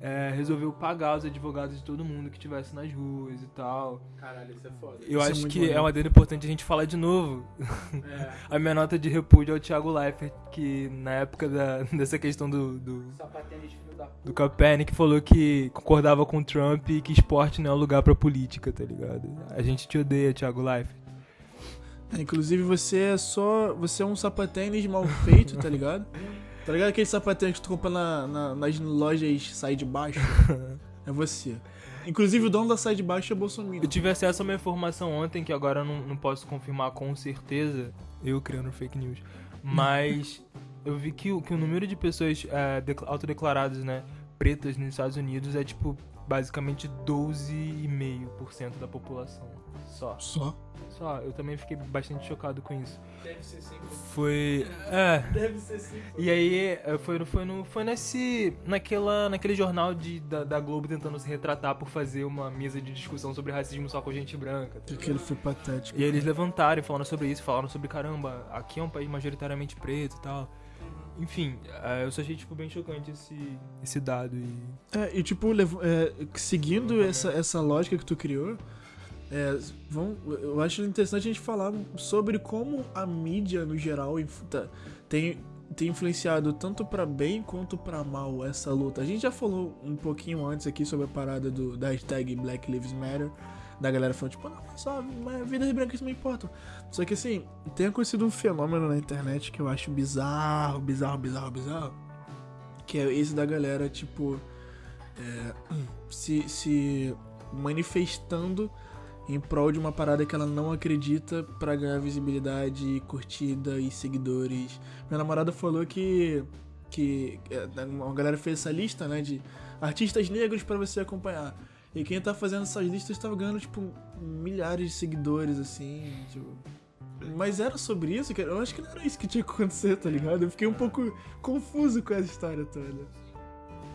É, resolveu pagar os advogados de todo mundo que estivesse nas ruas e tal. Caralho, isso é foda. Eu Isso é acho muito que maneiro. é uma dele importante a gente falar de novo. a minha nota de repúdio ao Thiago Leifert, que na época da, dessa questão do, do, Sapatênis, filho da puta. do Kaepernick falou que concordava com o Trump e que esporte não é um lugar pra política, tá ligado? A gente te odeia, Thiago Leifert. É, inclusive você é só. Você é um sapatênis mal feito, tá ligado? Tá ligado aquele sapatênis que tu compra na, na- nas lojas sai de baixo? É você. Inclusive o dono da sai de baixo é Bolsonaro. Eu tive acesso a uma informação ontem que agora eu não, não posso confirmar com certeza, eu criando fake news, mas eu vi que, o- que o número de pessoas é, decla- autodeclaradas, né, pretas nos Estados Unidos é tipo basicamente 12,5% da população. Só. Só. Só, eu também fiquei bastante chocado com isso. Deve ser sempre. Foi. É. Deve ser sim. E aí, é, foi, foi, no, foi nesse. Naquela, naquele jornal de, da, da Globo tentando se retratar por fazer uma mesa de discussão sobre racismo só com gente branca. tá Aquele foi patético. E aí eles levantaram e falaram sobre isso, falaram sobre caramba, aqui é um país majoritariamente preto e tal. Enfim, é, eu só achei tipo bem chocante esse, esse dado e. É, e tipo, lev- é, seguindo essa, essa lógica que tu criou, é, vão, eu acho interessante a gente falar sobre como a mídia, no geral, tá- tem, tem influenciado tanto pra bem quanto pra mal essa luta. A gente já falou um pouquinho antes aqui sobre a parada do, da hashtag Black Lives Matter, da galera falando, tipo, não, só vidas brancas não importam. Só que assim, tem acontecido um fenômeno na internet que eu acho bizarro, bizarro, bizarro, bizarro. Que é esse da galera, tipo, é, se, se manifestando em prol de uma parada que ela não acredita pra ganhar visibilidade, curtida e seguidores. Minha namorada falou que que é, uma galera fez essa lista, né, de artistas negros pra você acompanhar. E quem tá fazendo essas listas tava ganhando tipo milhares de seguidores assim, tipo, mas era sobre isso, cara? Eu acho que não era isso que tinha que acontecer, tá ligado? Eu fiquei um pouco confuso com essa história toda.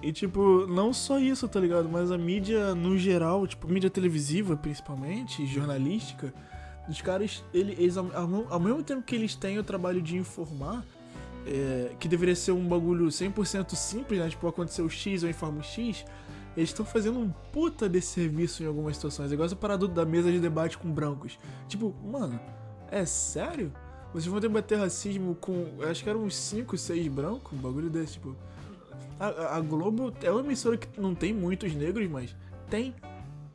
E, tipo, não só isso, tá ligado? Mas a mídia, no geral, tipo, mídia televisiva, principalmente, jornalística, os caras, ele- eles, ao, mesmo tempo que eles têm o trabalho de informar, é, que deveria ser um bagulho 100% simples, né? Tipo, aconteceu X, eu informo X, eles estão fazendo um puta desse serviço em algumas situações. É igual essa parada da mesa de debate com brancos. Tipo, mano, é sério? Vocês vão debater racismo com. Acho que eram uns 5, 6 brancos, um bagulho desse, tipo. A, a- Globo é uma emissora que não tem muitos negros, mas tem.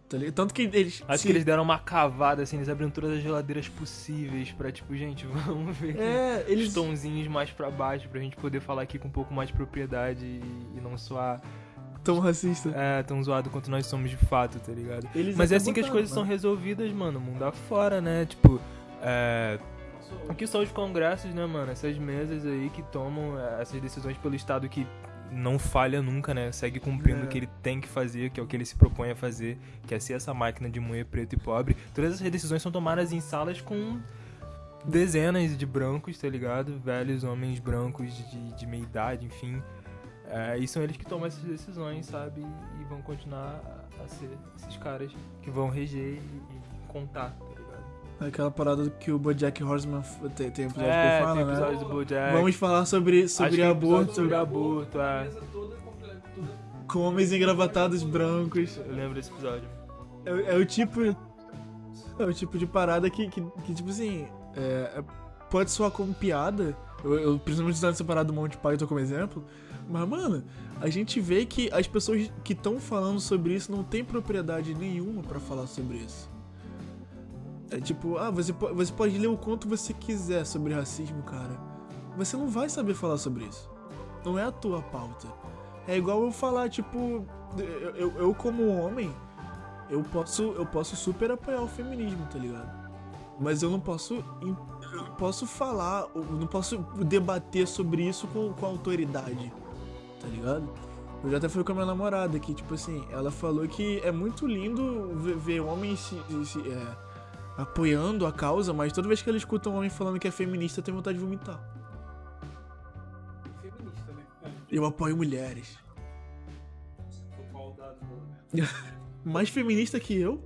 Tá? Tanto que eles. Acho se- que eles deram uma cavada, assim, eles abriram todas as geladeiras possíveis pra, tipo, gente, vamos ver É, os eles. tonzinhos mais pra baixo pra gente poder falar aqui com um pouco mais de propriedade e, e não soar Tão racista. É, tão zoado quanto nós somos de fato, tá ligado? Eles Mas é assim que as coisas né? são resolvidas, mano, mundo afora, né? Tipo, é. Aqui são os congressos, né, mano? Essas mesas aí que tomam é, essas decisões pelo Estado que não falha nunca, né? Segue cumprindo É. o que ele tem que fazer, que é o que ele se propõe a fazer, que é ser essa máquina de moer preto e pobre. Todas essas decisões são tomadas em salas com dezenas de brancos, tá ligado? Velhos homens brancos de, de meia idade, enfim. É, e são eles que tomam essas decisões, sabe? E vão continuar a, ser esses caras que vão reger e, e contar? Aquela parada que o Bojack Horseman tem, tem episódio é, que fala, tem né? episódios do Bojack. Vamos falar sobre, sobre episódio aborto Sobre aborto, é. com homens engravatados brancos. Eu lembro desse episódio. É, é o tipo. É o tipo de parada que, que, que, tipo assim. é- é- pode soar como piada. Eu, eu principalmente usando essa parada do Monty Python como exemplo. Mas, mano, a gente vê que as pessoas que estão falando sobre isso não têm propriedade nenhuma pra falar sobre isso. É tipo, ah, você, po- você pode ler o quanto você quiser sobre racismo, cara. Você não vai saber falar sobre isso. Não é a tua pauta. É igual eu falar, tipo, eu, eu, eu como homem, eu posso, eu posso super apoiar o feminismo, tá ligado? Mas eu não posso, eu não posso falar, eu não posso debater sobre isso com, com autoridade, tá ligado? Eu já até fui com a minha namorada que, tipo assim, ela falou que é muito lindo ver, ver homens se, se- é, apoiando a causa, mas toda vez que ela escuta um homem falando que é feminista, tem vontade de vomitar. Feminista, né? Eu apoio mulheres. mais feminista que eu.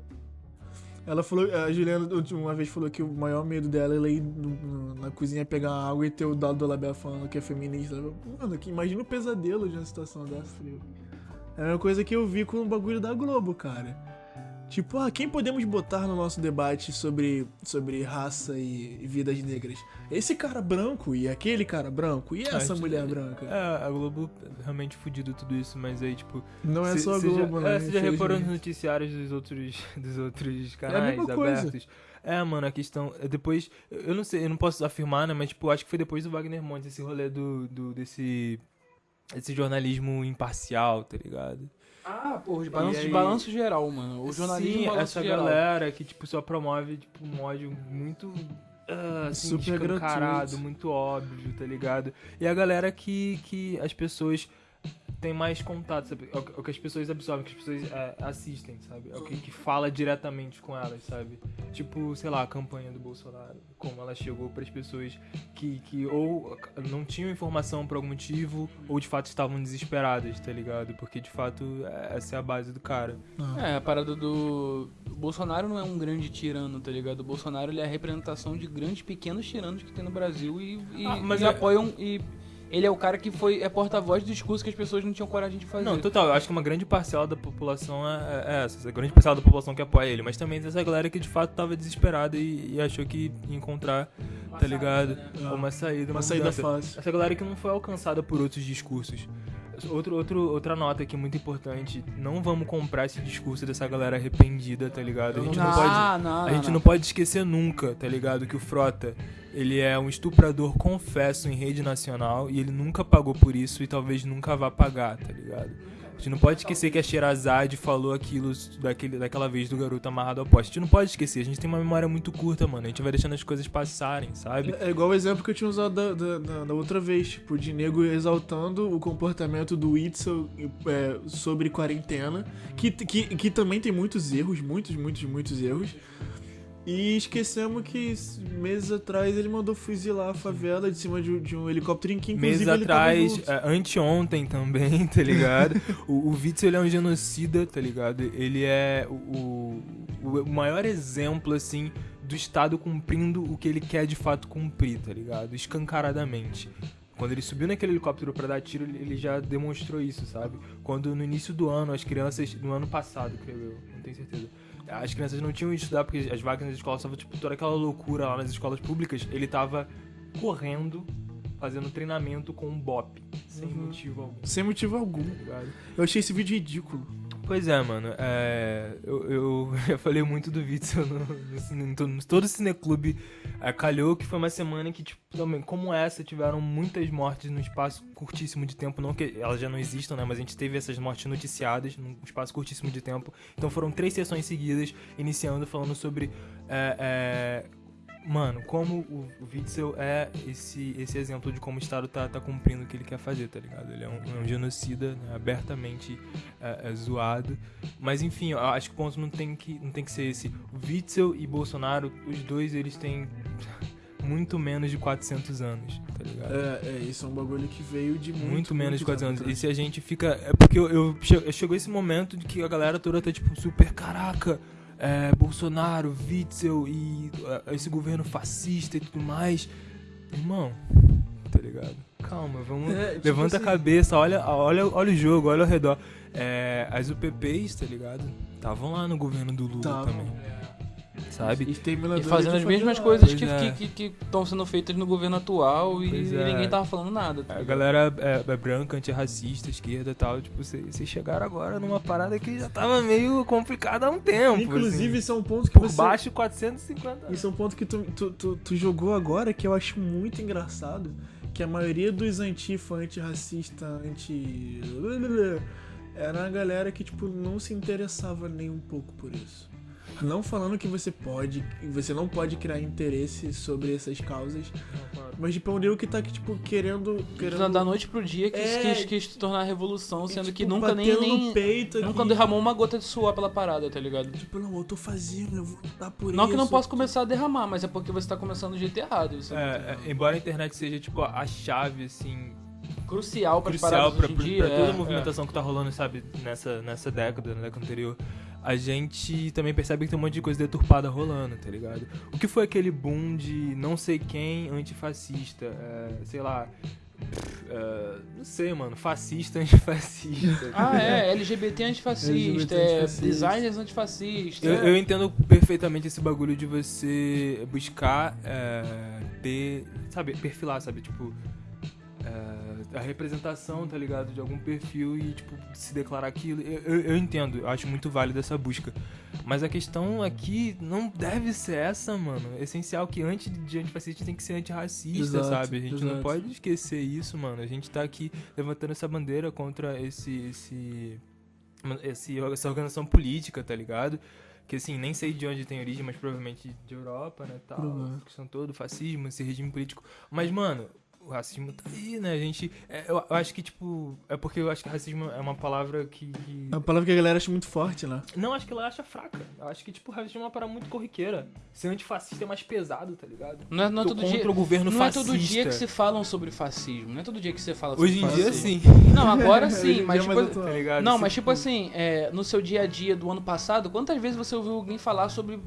Ela falou, a Juliana uma vez falou que o maior medo dela é ela ir no- na cozinha pegar água e ter o dado do Label falando que é feminista. Mano, que, imagina o pesadelo de uma situação dessa. É a mesma coisa que eu vi com o bagulho da Globo, cara. Tipo, ah, quem podemos botar no nosso debate sobre, sobre raça e, e vidas negras? Esse cara branco e aquele cara branco e essa Acho- mulher branca. É, a Globo realmente fudido tudo isso, mas aí, tipo. Não é cê- só a já- Globo, né? É, você já reparou nos noticiários dos outros, dos outros a canais coisa. abertos? É, mano, a questão. é Depois. Eu não sei, eu não posso afirmar, né? Mas, tipo, acho que foi depois do Wagner Montes, esse rolê do, do desse. Esse jornalismo imparcial, tá ligado? Ah, porra, os balanços, aí- balanço geral, mano. O jornalismo Sim, balanço essa geral. galera que, tipo, só promove, tipo, um ódio muito. ah, assim, Super escancarado, gratuito. muito óbvio, tá ligado? E a galera que, que as pessoas têm mais contato, sabe? É o que- é o que as pessoas absorvem, que as pessoas é, assistem, sabe? É o que, que fala diretamente com elas, sabe? Tipo, sei lá, a campanha do Bolsonaro, como ela chegou pras pessoas que, que ou não tinham informação por algum motivo, ou de fato estavam desesperadas, tá ligado? Porque de fato é- essa é a base do cara. É, a parada do. O Bolsonaro não é um grande tirano, tá ligado? O Bolsonaro ele é a representação de grandes pequenos tiranos que tem no Brasil e, e, Ah, mas e é- apoiam. E ele é o cara que foi é porta-voz do discurso que as pessoas não tinham coragem de fazer. Não, total, eu acho que uma grande parcela da população é, é essa, essa grande parcela da população que apoia ele, mas também tem essa galera que de fato tava desesperada e, e achou que ia encontrar, tá ligado? Uma saída, Uma saída mudança. fácil. Essa galera que não foi alcançada por outros discursos. Outro, outro, outra nota aqui muito importante, não vamos comprar esse discurso dessa galera arrependida, tá ligado? A gente não, não, pode. não, A gente não. não pode esquecer nunca, tá ligado? Que o Frota, ele é um estuprador confesso em rede nacional e ele nunca pagou por isso e talvez nunca vá pagar, tá ligado? Gente não pode esquecer que a Sherazade falou aquilo daquele, daquela vez do garoto amarrado ao poste. A gente não pode esquecer, a gente tem uma memória muito curta, mano. A gente vai deixando as coisas passarem, sabe? É igual o exemplo que eu tinha usado da, da, da- da outra vez, tipo, de nego exaltando o comportamento do Itzel é, sobre quarentena, que, que, que também tem muitos erros, muitos, muitos, muitos erros. E esquecemos que meses atrás ele mandou fuzilar a favela de cima de, de um helicóptero em que inclusive Meses tava atrás, é, anteontem também, tá ligado? o, o Witzel ele é um genocida, tá ligado? Ele é o, o, o maior exemplo, assim, do Estado cumprindo o que ele quer de fato cumprir, tá ligado? Escancaradamente. Quando ele subiu naquele helicóptero pra dar tiro, ele ele já demonstrou isso, sabe? Quando no início do ano, as crianças, no ano passado, creio eu, não tenho certeza. As crianças não tinham ido estudar porque as vagas nas escolas estavam, tipo, toda aquela loucura lá nas escolas públicas. Ele tava correndo, fazendo treinamento com um bop, sem Uhum. motivo algum, Sem motivo algum. tá? Eu achei esse vídeo ridículo. Pois é, mano. É, eu, eu já falei muito do Witzel no, no, em todo o cineclube. É, calhou que foi uma semana que, tipo, também, como essa, tiveram muitas mortes num espaço curtíssimo de tempo. Não que elas já não existam, né? Mas a gente teve essas mortes noticiadas num espaço curtíssimo de tempo. Então foram três sessões seguidas, iniciando falando sobre. é, é, Mano, como o, o Witzel é esse, esse exemplo de como o Estado tá, tá cumprindo o que ele quer fazer, tá ligado? Ele é um, é um genocida né, abertamente é, é, zoado. Mas enfim, eu acho que o ponto não tem que, não tem que ser esse. O Witzel e Bolsonaro, os dois, eles têm muito menos de 400 anos, tá ligado? É, é, isso é um bagulho que veio de muito, Muito, menos de muitos 400 anos. E se a gente fica. É porque eu, eu che- chegou esse momento de que a galera toda tá tipo super caraca. É, Bolsonaro, Witzel e é, esse governo fascista e tudo mais. Irmão, tá ligado? Calma, vamos. É, tipo levanta assim, a cabeça, olha, olha, olha o jogo, olha ao redor. É, as UPPs, tá ligado? Estavam lá no governo do Lula Tavam. também. Sabe? E fazendo as mesmas coisas que é. estão que, que, estão sendo feitas no governo atual e, é. ninguém tava falando nada. tá A galera é, é branca, antirracista, esquerda e tal, tipo, vocês chegaram agora numa parada que já tava meio complicada há um tempo. Inclusive, assim. isso é um ponto que por você... baixo 450 Isso é um ponto que tu, tu, tu, tu jogou agora que eu acho muito engraçado. Que a maioria dos antifa, antirracista, anti. Era a galera que, tipo, não se interessava nem um pouco por isso. Não falando que você pode, você não pode criar interesse sobre essas causas, mas tipo, é um nego que tá aqui, tipo, querendo. querendo Da noite pro dia quis, É. quis, quis se tornar revolução, sendo tipo, que nunca nem, nem no peito nunca aqui. derramou uma gota de suor pela parada, tá ligado? Tipo, não, eu tô fazendo, eu vou lutar por Não isso. que não possa começar a derramar, mas é porque você tá começando do jeito errado. Isso É, é, embora a internet seja, tipo, a chave, assim, crucial para crucial pra, hoje em pra- dia. pra toda é, a movimentação que tá rolando, sabe, nessa, nessa década, na década anterior, a gente também percebe que tem um monte de coisa deturpada rolando, tá ligado? O que foi aquele boom de não sei quem antifascista, é, sei lá, é, não sei, mano, fascista antifascista. Ah, é, LGBT antifascista, LGBT é, antifascista. designers antifascistas. Eu, eu entendo perfeitamente esse bagulho de você buscar é, ter, sabe, perfilar, sabe, tipo, é, a representação, tá ligado, de algum perfil e, tipo, se declarar aquilo. Eu, eu, eu entendo, eu acho muito válido essa busca. Mas a questão aqui não deve ser essa, mano. É essencial que antes de antifascista tem que ser antirracista, Exato, sabe? A gente não exato. pode esquecer isso, mano. A gente tá aqui levantando essa bandeira contra esse, esse, esse essa organização política, tá ligado? Que assim, nem sei de onde tem origem, mas provavelmente de Europa, né, tal. Questão toda, o fascismo, esse regime político. Mas, mano, o racismo tá aí, né? A gente. é, eu, eu acho que, tipo. É porque eu acho que racismo é uma palavra que. que- É uma palavra que a galera acha muito forte, né? Não, acho que ela acha fraca. Eu acho que, tipo, racismo é uma parada muito corriqueira. Ser antifascista é mais pesado, tá ligado? Não é, não é todo contra dia, o governo não fascista. é todo dia que se falam sobre fascismo. Não é todo dia que você fala sobre Hoje em dia, fascismo. sim. Não, agora sim, dia mas é tipo. Tá ligado? Não, mas tipo assim, é, no seu dia a dia do ano passado, quantas vezes você ouviu alguém falar sobre.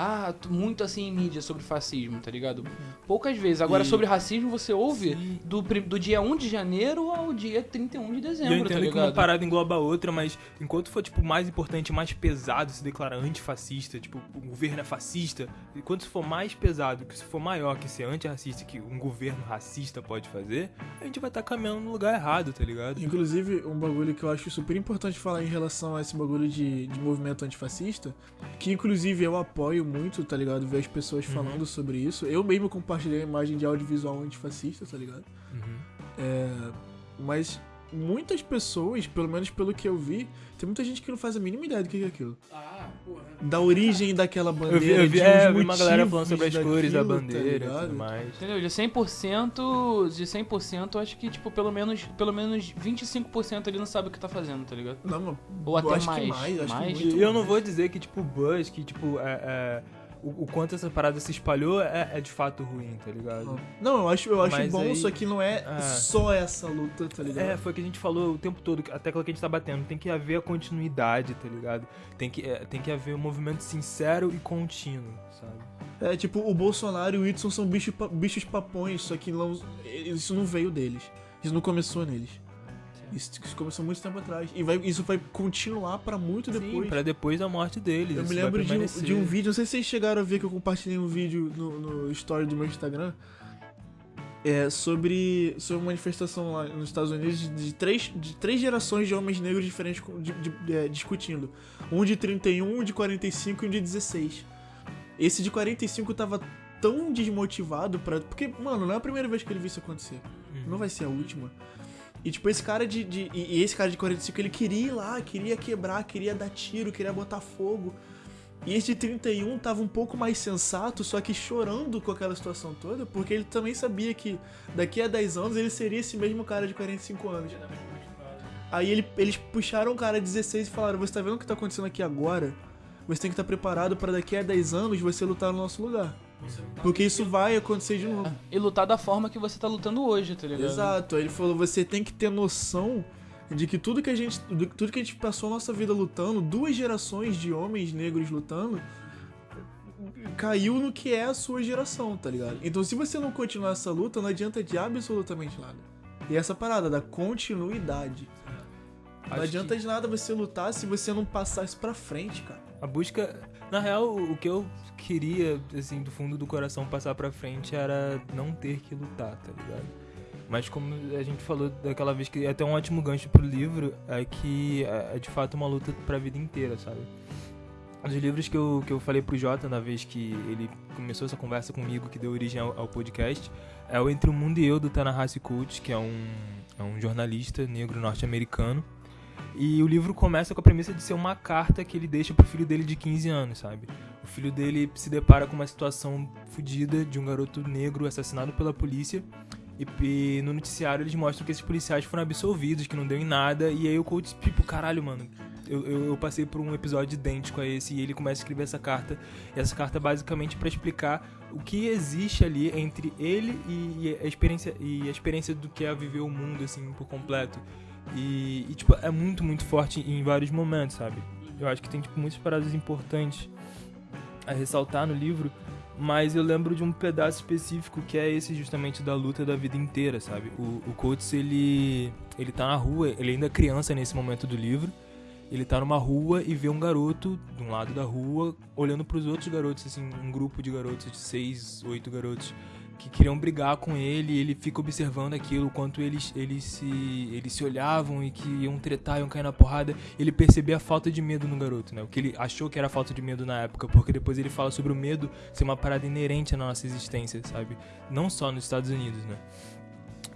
Ah, muito assim em mídia sobre fascismo, tá ligado? Poucas vezes. Agora, E- sobre racismo, você ouve Sim. do, do dia 1 de janeiro ao dia 31 de E dezembro, eu tá entendo que ligado? uma parada engloba a outra, mas enquanto for, tipo, mais importante, mais pesado se declarar antifascista, tipo, o governo é fascista, enquanto se for mais pesado, que se for maior que ser antirracista, que um governo racista pode fazer, a gente vai estar caminhando no lugar errado, tá ligado? Inclusive, um bagulho que eu acho super importante falar em relação a esse bagulho de, de movimento antifascista, que inclusive eu apoio muito, tá ligado? Ver as pessoas Uhum. falando sobre isso. Eu mesmo compartilhei a imagem de audiovisual antifascista, tá ligado? Uhum. É, mas muitas pessoas, pelo menos pelo que eu vi, tem muita gente que não faz a mínima ideia do que é aquilo. Ah, porra. Da origem daquela Eu bandeira. vi, eu vi, de é, eu vi uma galera falando sobre as cores da daquilo, tá bandeira e ligado? tudo mais. Entendeu? De 100%, de 100%, eu acho que, tipo, pelo menos, pelo menos 25% ele não sabe o que tá fazendo, tá ligado? Não, Ou eu até acho mais. que mais, acho mais. que muito E eu não mais. vou dizer que, tipo, o buzz, que, tipo, é, é, o, o quanto essa parada se espalhou é, é de fato ruim, tá ligado? Não, eu acho, eu acho Mas bom, aí- só que não é Ah. só essa luta, tá ligado? É, foi o que a gente falou o tempo todo, a tecla que a gente tá batendo. Tem que haver a continuidade, tá ligado? Tem que, é, tem que haver um movimento sincero e contínuo, sabe? É, tipo, o Bolsonaro e o Whitson são bicho, pa- bichos papões, só que não, isso não veio deles. Isso não começou neles. Isso, isso começou muito tempo atrás. E vai, isso vai continuar pra muito Sim, depois. pra depois da morte deles. Eu me lembro de um, de um vídeo, não sei se vocês chegaram a ver que eu compartilhei um vídeo no, no story do meu Instagram. é, sobre, sobre uma manifestação lá nos Estados Unidos de, de três, de três gerações de homens negros diferentes de- de- é, discutindo. Um de 31, um de 45 e um de 16. Esse de 45 tava tão desmotivado pra. Porque, mano, não é a primeira vez que ele viu isso acontecer. Não vai ser a última. E tipo, esse cara de. de- e, esse cara de 45, ele queria ir lá, queria quebrar, queria dar tiro, queria botar fogo. E esse de 31 tava um pouco mais sensato, só que chorando com aquela situação toda, porque ele também sabia que daqui a 10 anos ele seria esse mesmo cara de 45 anos. Aí ele- eles puxaram o cara de 16 e falaram: Você tá vendo o que tá acontecendo aqui agora? Você tem que estar preparado pra daqui a 10 anos você lutar no nosso lugar. Porque isso vai acontecer de novo. E lutar da forma que você tá lutando hoje, tá ligado? Exato, aí ele falou, você tem que ter noção de que tudo que a gente, do- tudo que a gente passou a nossa vida lutando, duas gerações de homens negros lutando, caiu no que é a sua geração, tá ligado? Então se você não continuar essa luta, não adianta de absolutamente nada. E essa parada da continuidade. Não Acho adianta que de nada você lutar se você não passar isso pra frente, cara. A busca. Na real, o que eu queria, assim, do fundo do coração passar pra frente era não ter que lutar, tá ligado? Mas como a gente falou daquela vez que é até um ótimo gancho pro livro, é que é é de fato uma luta pra vida inteira, sabe? Um dos livros que eu, que eu falei pro Jota na vez que ele começou essa conversa comigo, que deu origem ao, ao podcast, é o Entre o Mundo e Eu, do Tanahasi Coates, que é um, é um jornalista negro norte-americano. E o livro começa com a premissa de ser uma carta que ele deixa pro filho dele de 15 anos, sabe? O filho dele se depara com uma situação fodida de um garoto negro assassinado pela polícia. E, e no noticiário eles mostram que esses policiais foram absolvidos, que não deu em nada. E aí o coach, tipo, caralho, mano. Eu, eu, eu passei por um episódio idêntico a esse e ele começa a escrever essa carta. E essa carta é basicamente para explicar o que existe ali entre ele e, e a experiência e a experiência do que é viver o mundo assim por completo. E, e, tipo, é muito, muito forte em vários momentos, sabe? Eu acho que tem tipo muitas paradas importantes a ressaltar no livro, mas eu lembro de um pedaço específico que é esse justamente da luta da vida inteira, sabe? O, o Coates, ele, ele tá na rua, ele ainda é criança nesse momento do livro, ele tá numa rua e vê um garoto de um lado da rua olhando pros outros garotos, assim, um grupo de garotos, de seis, oito garotos, que queriam brigar com ele, ele fica observando aquilo, quanto eles, eles, se, eles se olhavam e que iam tretar, iam cair na porrada. Ele percebia a falta de medo no garoto, né? O que ele achou que era falta de medo na época, porque depois ele fala sobre o medo ser uma parada inerente à nossa existência, sabe? Não só nos Estados Unidos, né?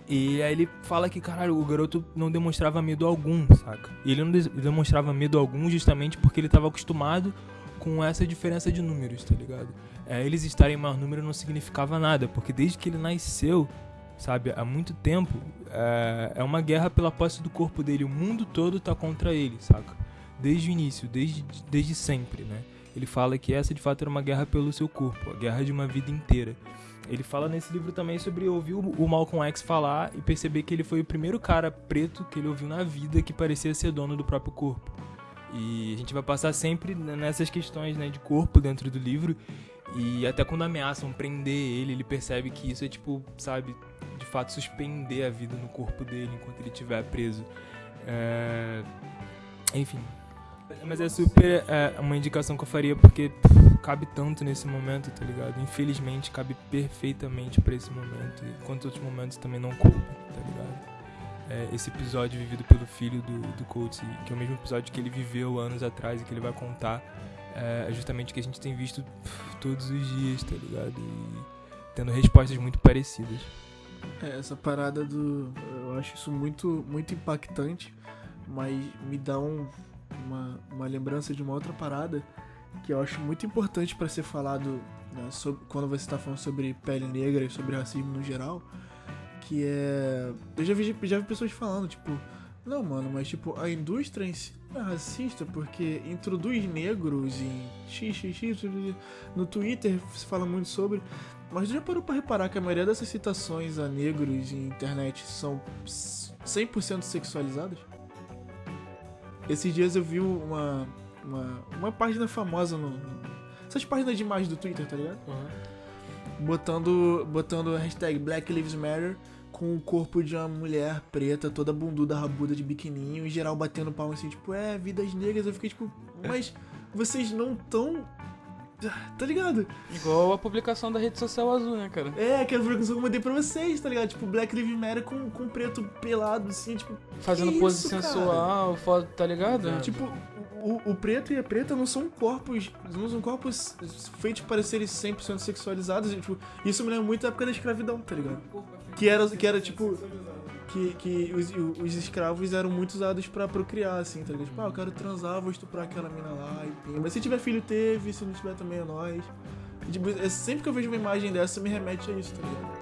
E aí ele fala que, caralho, o garoto não demonstrava medo algum, saca? E ele não de- demonstrava medo algum justamente porque ele estava acostumado com essa diferença de números, tá ligado? É, eles estarem em maior número não significava nada, porque desde que ele nasceu, sabe, há muito tempo, é, é uma guerra pela posse do corpo dele. O mundo todo tá contra ele, saca? Desde o início, desde, desde sempre, né? Ele fala que essa de fato era uma guerra pelo seu corpo, a guerra de uma vida inteira. Ele fala nesse livro também sobre ouvir o Malcolm X falar e perceber que ele foi o primeiro cara preto que ele ouviu na vida que parecia ser dono do próprio corpo. E a gente vai passar sempre nessas questões né, de corpo dentro do livro. E até quando ameaçam prender ele, ele percebe que isso é tipo, sabe, de fato suspender a vida no corpo dele enquanto ele estiver preso. É... Enfim. Mas é super é, uma indicação que eu faria porque pff, cabe tanto nesse momento, tá ligado? Infelizmente cabe perfeitamente pra esse momento. E quantos outros momentos também não coube, tá ligado? É, esse episódio vivido pelo filho do, do Coates, que é o mesmo episódio que ele viveu anos atrás e que ele vai contar, é é justamente o que a gente tem visto todos os dias, tá ligado? E tendo respostas muito parecidas. É, essa parada do. Eu acho isso muito, muito impactante, mas me dá um, uma, uma lembrança de uma outra parada que eu acho muito importante pra ser falado né, sobre- quando você tá falando sobre pele negra e sobre racismo no geral. Que é. Eu já vi, já vi pessoas falando, tipo, não, mano, mas tipo, a indústria em si racista porque introduz negros em xxx. No Twitter se fala muito sobre. Mas já parou pra reparar que a maioria dessas citações a negros em internet são 100% sexualizadas? Esses dias eu vi uma, uma, uma página famosa no, no- Essas páginas de imagem do Twitter, tá ligado? Botando, botando a hashtag Black Lives Matter com o corpo de uma mulher preta, toda bunduda, rabuda de biquininho, em geral batendo palma assim, tipo, é, vidas negras. Eu fiquei tipo, mas vocês não tão Tá ligado? Igual a publicação da rede social azul, né, cara? É, aquela publicação que eu mandei pra vocês, tá ligado? Tipo, Black Lives Matter com, com preto pelado, assim, tipo. Fazendo pose isso, sensual, foto, tá ligado? Tipo, o, o preto e a preta não são corpos. Não são corpos feitos para serem 100% sexualizados. e, tipo, isso me lembra muito da época da escravidão, tá ligado? Que era, que era tipo. Que, que os, os escravos eram muito usados pra procriar, assim, tá ligado? Tipo, ah, eu quero transar, vou estuprar aquela mina lá, e pim. Mas se tiver filho, teve, se não tiver também é nós. E, tipo, sempre que eu vejo uma imagem dessa, me remete a isso, tá ligado?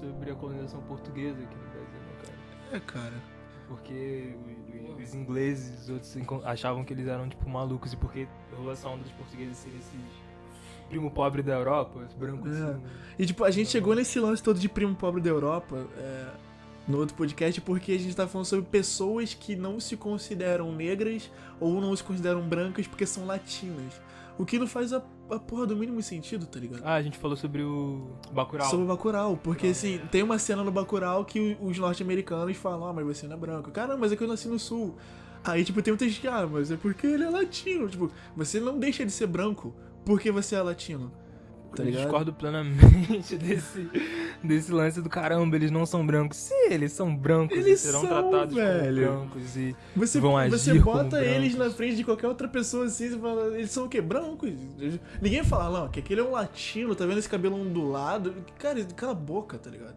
Sobre a colonização portuguesa aqui no Brasil, né, cara? É, cara. Porque os, ingleses, os outros achavam que eles eram, tipo, malucos. E porque rolou essa onda dos portugueses serem esses primo pobre da Europa, os brancos É. assim. E tipo, a gente chegou nesse lance todo de primo pobre da Europa é, no outro podcast porque a gente tá falando sobre pessoas que não se consideram negras ou não se consideram brancas porque são latinas. O que não faz a, a porra do mínimo sentido, tá ligado? Ah, a gente falou sobre o Bacurau. Sobre o Bacurau, porque assim, tem uma cena no Bacurau que os norte-americanos falam, ah, mas você não é branco. Caramba, mas é que eu nasci no sul. Aí, tipo, tem muita gente que, ah, mas é porque ele é latino. Tipo, você não deixa de ser branco porque você é latino. Tá eu ligado? discordo plenamente desse, desse lance do caramba, eles não são brancos. Se eles são brancos, Eles serão são, tratados velho. como brancos e Você, vão agir você bota eles na frente de qualquer outra pessoa assim, você fala, eles são o quê? Brancos. Ninguém fala, não, que aquele é um latino, tá vendo esse cabelo ondulado? Cara, cala a boca, tá ligado?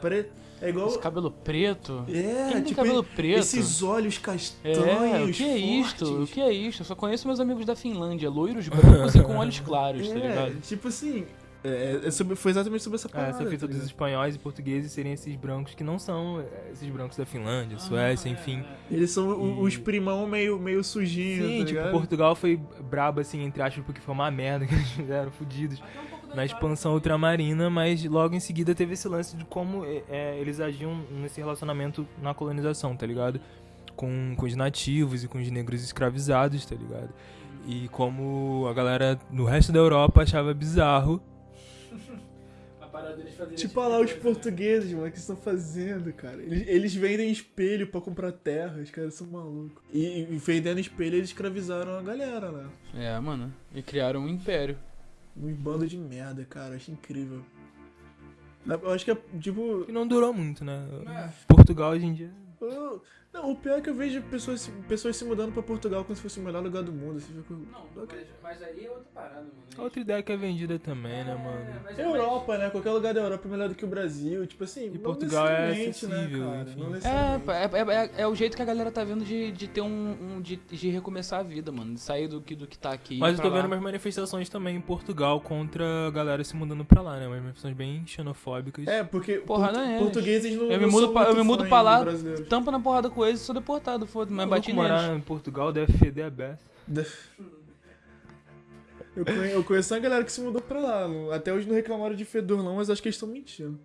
Pare... É igual. Esse cabelo preto. É, Quem tem tipo, cabelo preto? esses olhos É, castanhos. o que é isto? O fortes. que é isto? Eu só conheço meus amigos da Finlândia, loiros brancos e com olhos claros, tá É, ligado? tipo assim. é, é sobre- foi exatamente sobre essa É, parada. essa fita tá dos espanhóis e portugueses serem esses brancos que não são é, esses brancos da Ah, Finlândia, Suécia, enfim. Eles são o- os E- primão meio, meio sujinhos, Sim, tá tipo, ligado? Portugal foi brabo, assim, entre aspas, porque foi uma merda que eles fizeram, fudidos, na expansão ultramarina, mas logo em seguida teve esse lance de como é, é, eles agiam nesse relacionamento na colonização, tá ligado? Com, com os nativos e com os negros escravizados, tá ligado? E como a galera no resto da Europa achava bizarro. Tipo, olha lá os portugueses, mano, o que estão fazendo, cara. Eles, eles vendem espelho pra comprar terra, os caras são malucos. E, e vendendo espelho, eles escravizaram a galera lá. É, mano. E criaram um império. Um bando de merda, cara, acho incrível. Eu acho que é, tipo... E não durou muito, né? Portugal hoje em dia. eu- Não, o pior é que eu vejo pessoas, se- pessoas se mudando pra Portugal como se fosse o melhor lugar do mundo. Assim, fico... mas aí é outra parada, mano. Outra ideia que é vendida também, né, mano? Europa, né? Qualquer lugar da Europa é melhor do que o Brasil. Tipo assim, E não Portugal é né, acessível, cara? enfim. Não É, é, é, é o jeito que a galera tá vendo de, de ter um. um- de, de recomeçar a vida, mano. De sair do que, do que tá aqui. Mas eu tô lá. vendo umas manifestações também em Portugal contra a galera se mudando pra lá, né? Umas manifestações bem xenofóbicas. É, porque Porra, portu- não é eles. portugueses não Eu me não mudo são pra- eu me mudo pra lá. Tampa na porrada com eles e sou deportado, foda-se, mas bati morar neles. em Portugal deve feder a beça. Eu conhe- eu conheço uma galera que se mudou pra lá. Até hoje não reclamaram de fedor, não, mas acho que eles estão mentindo.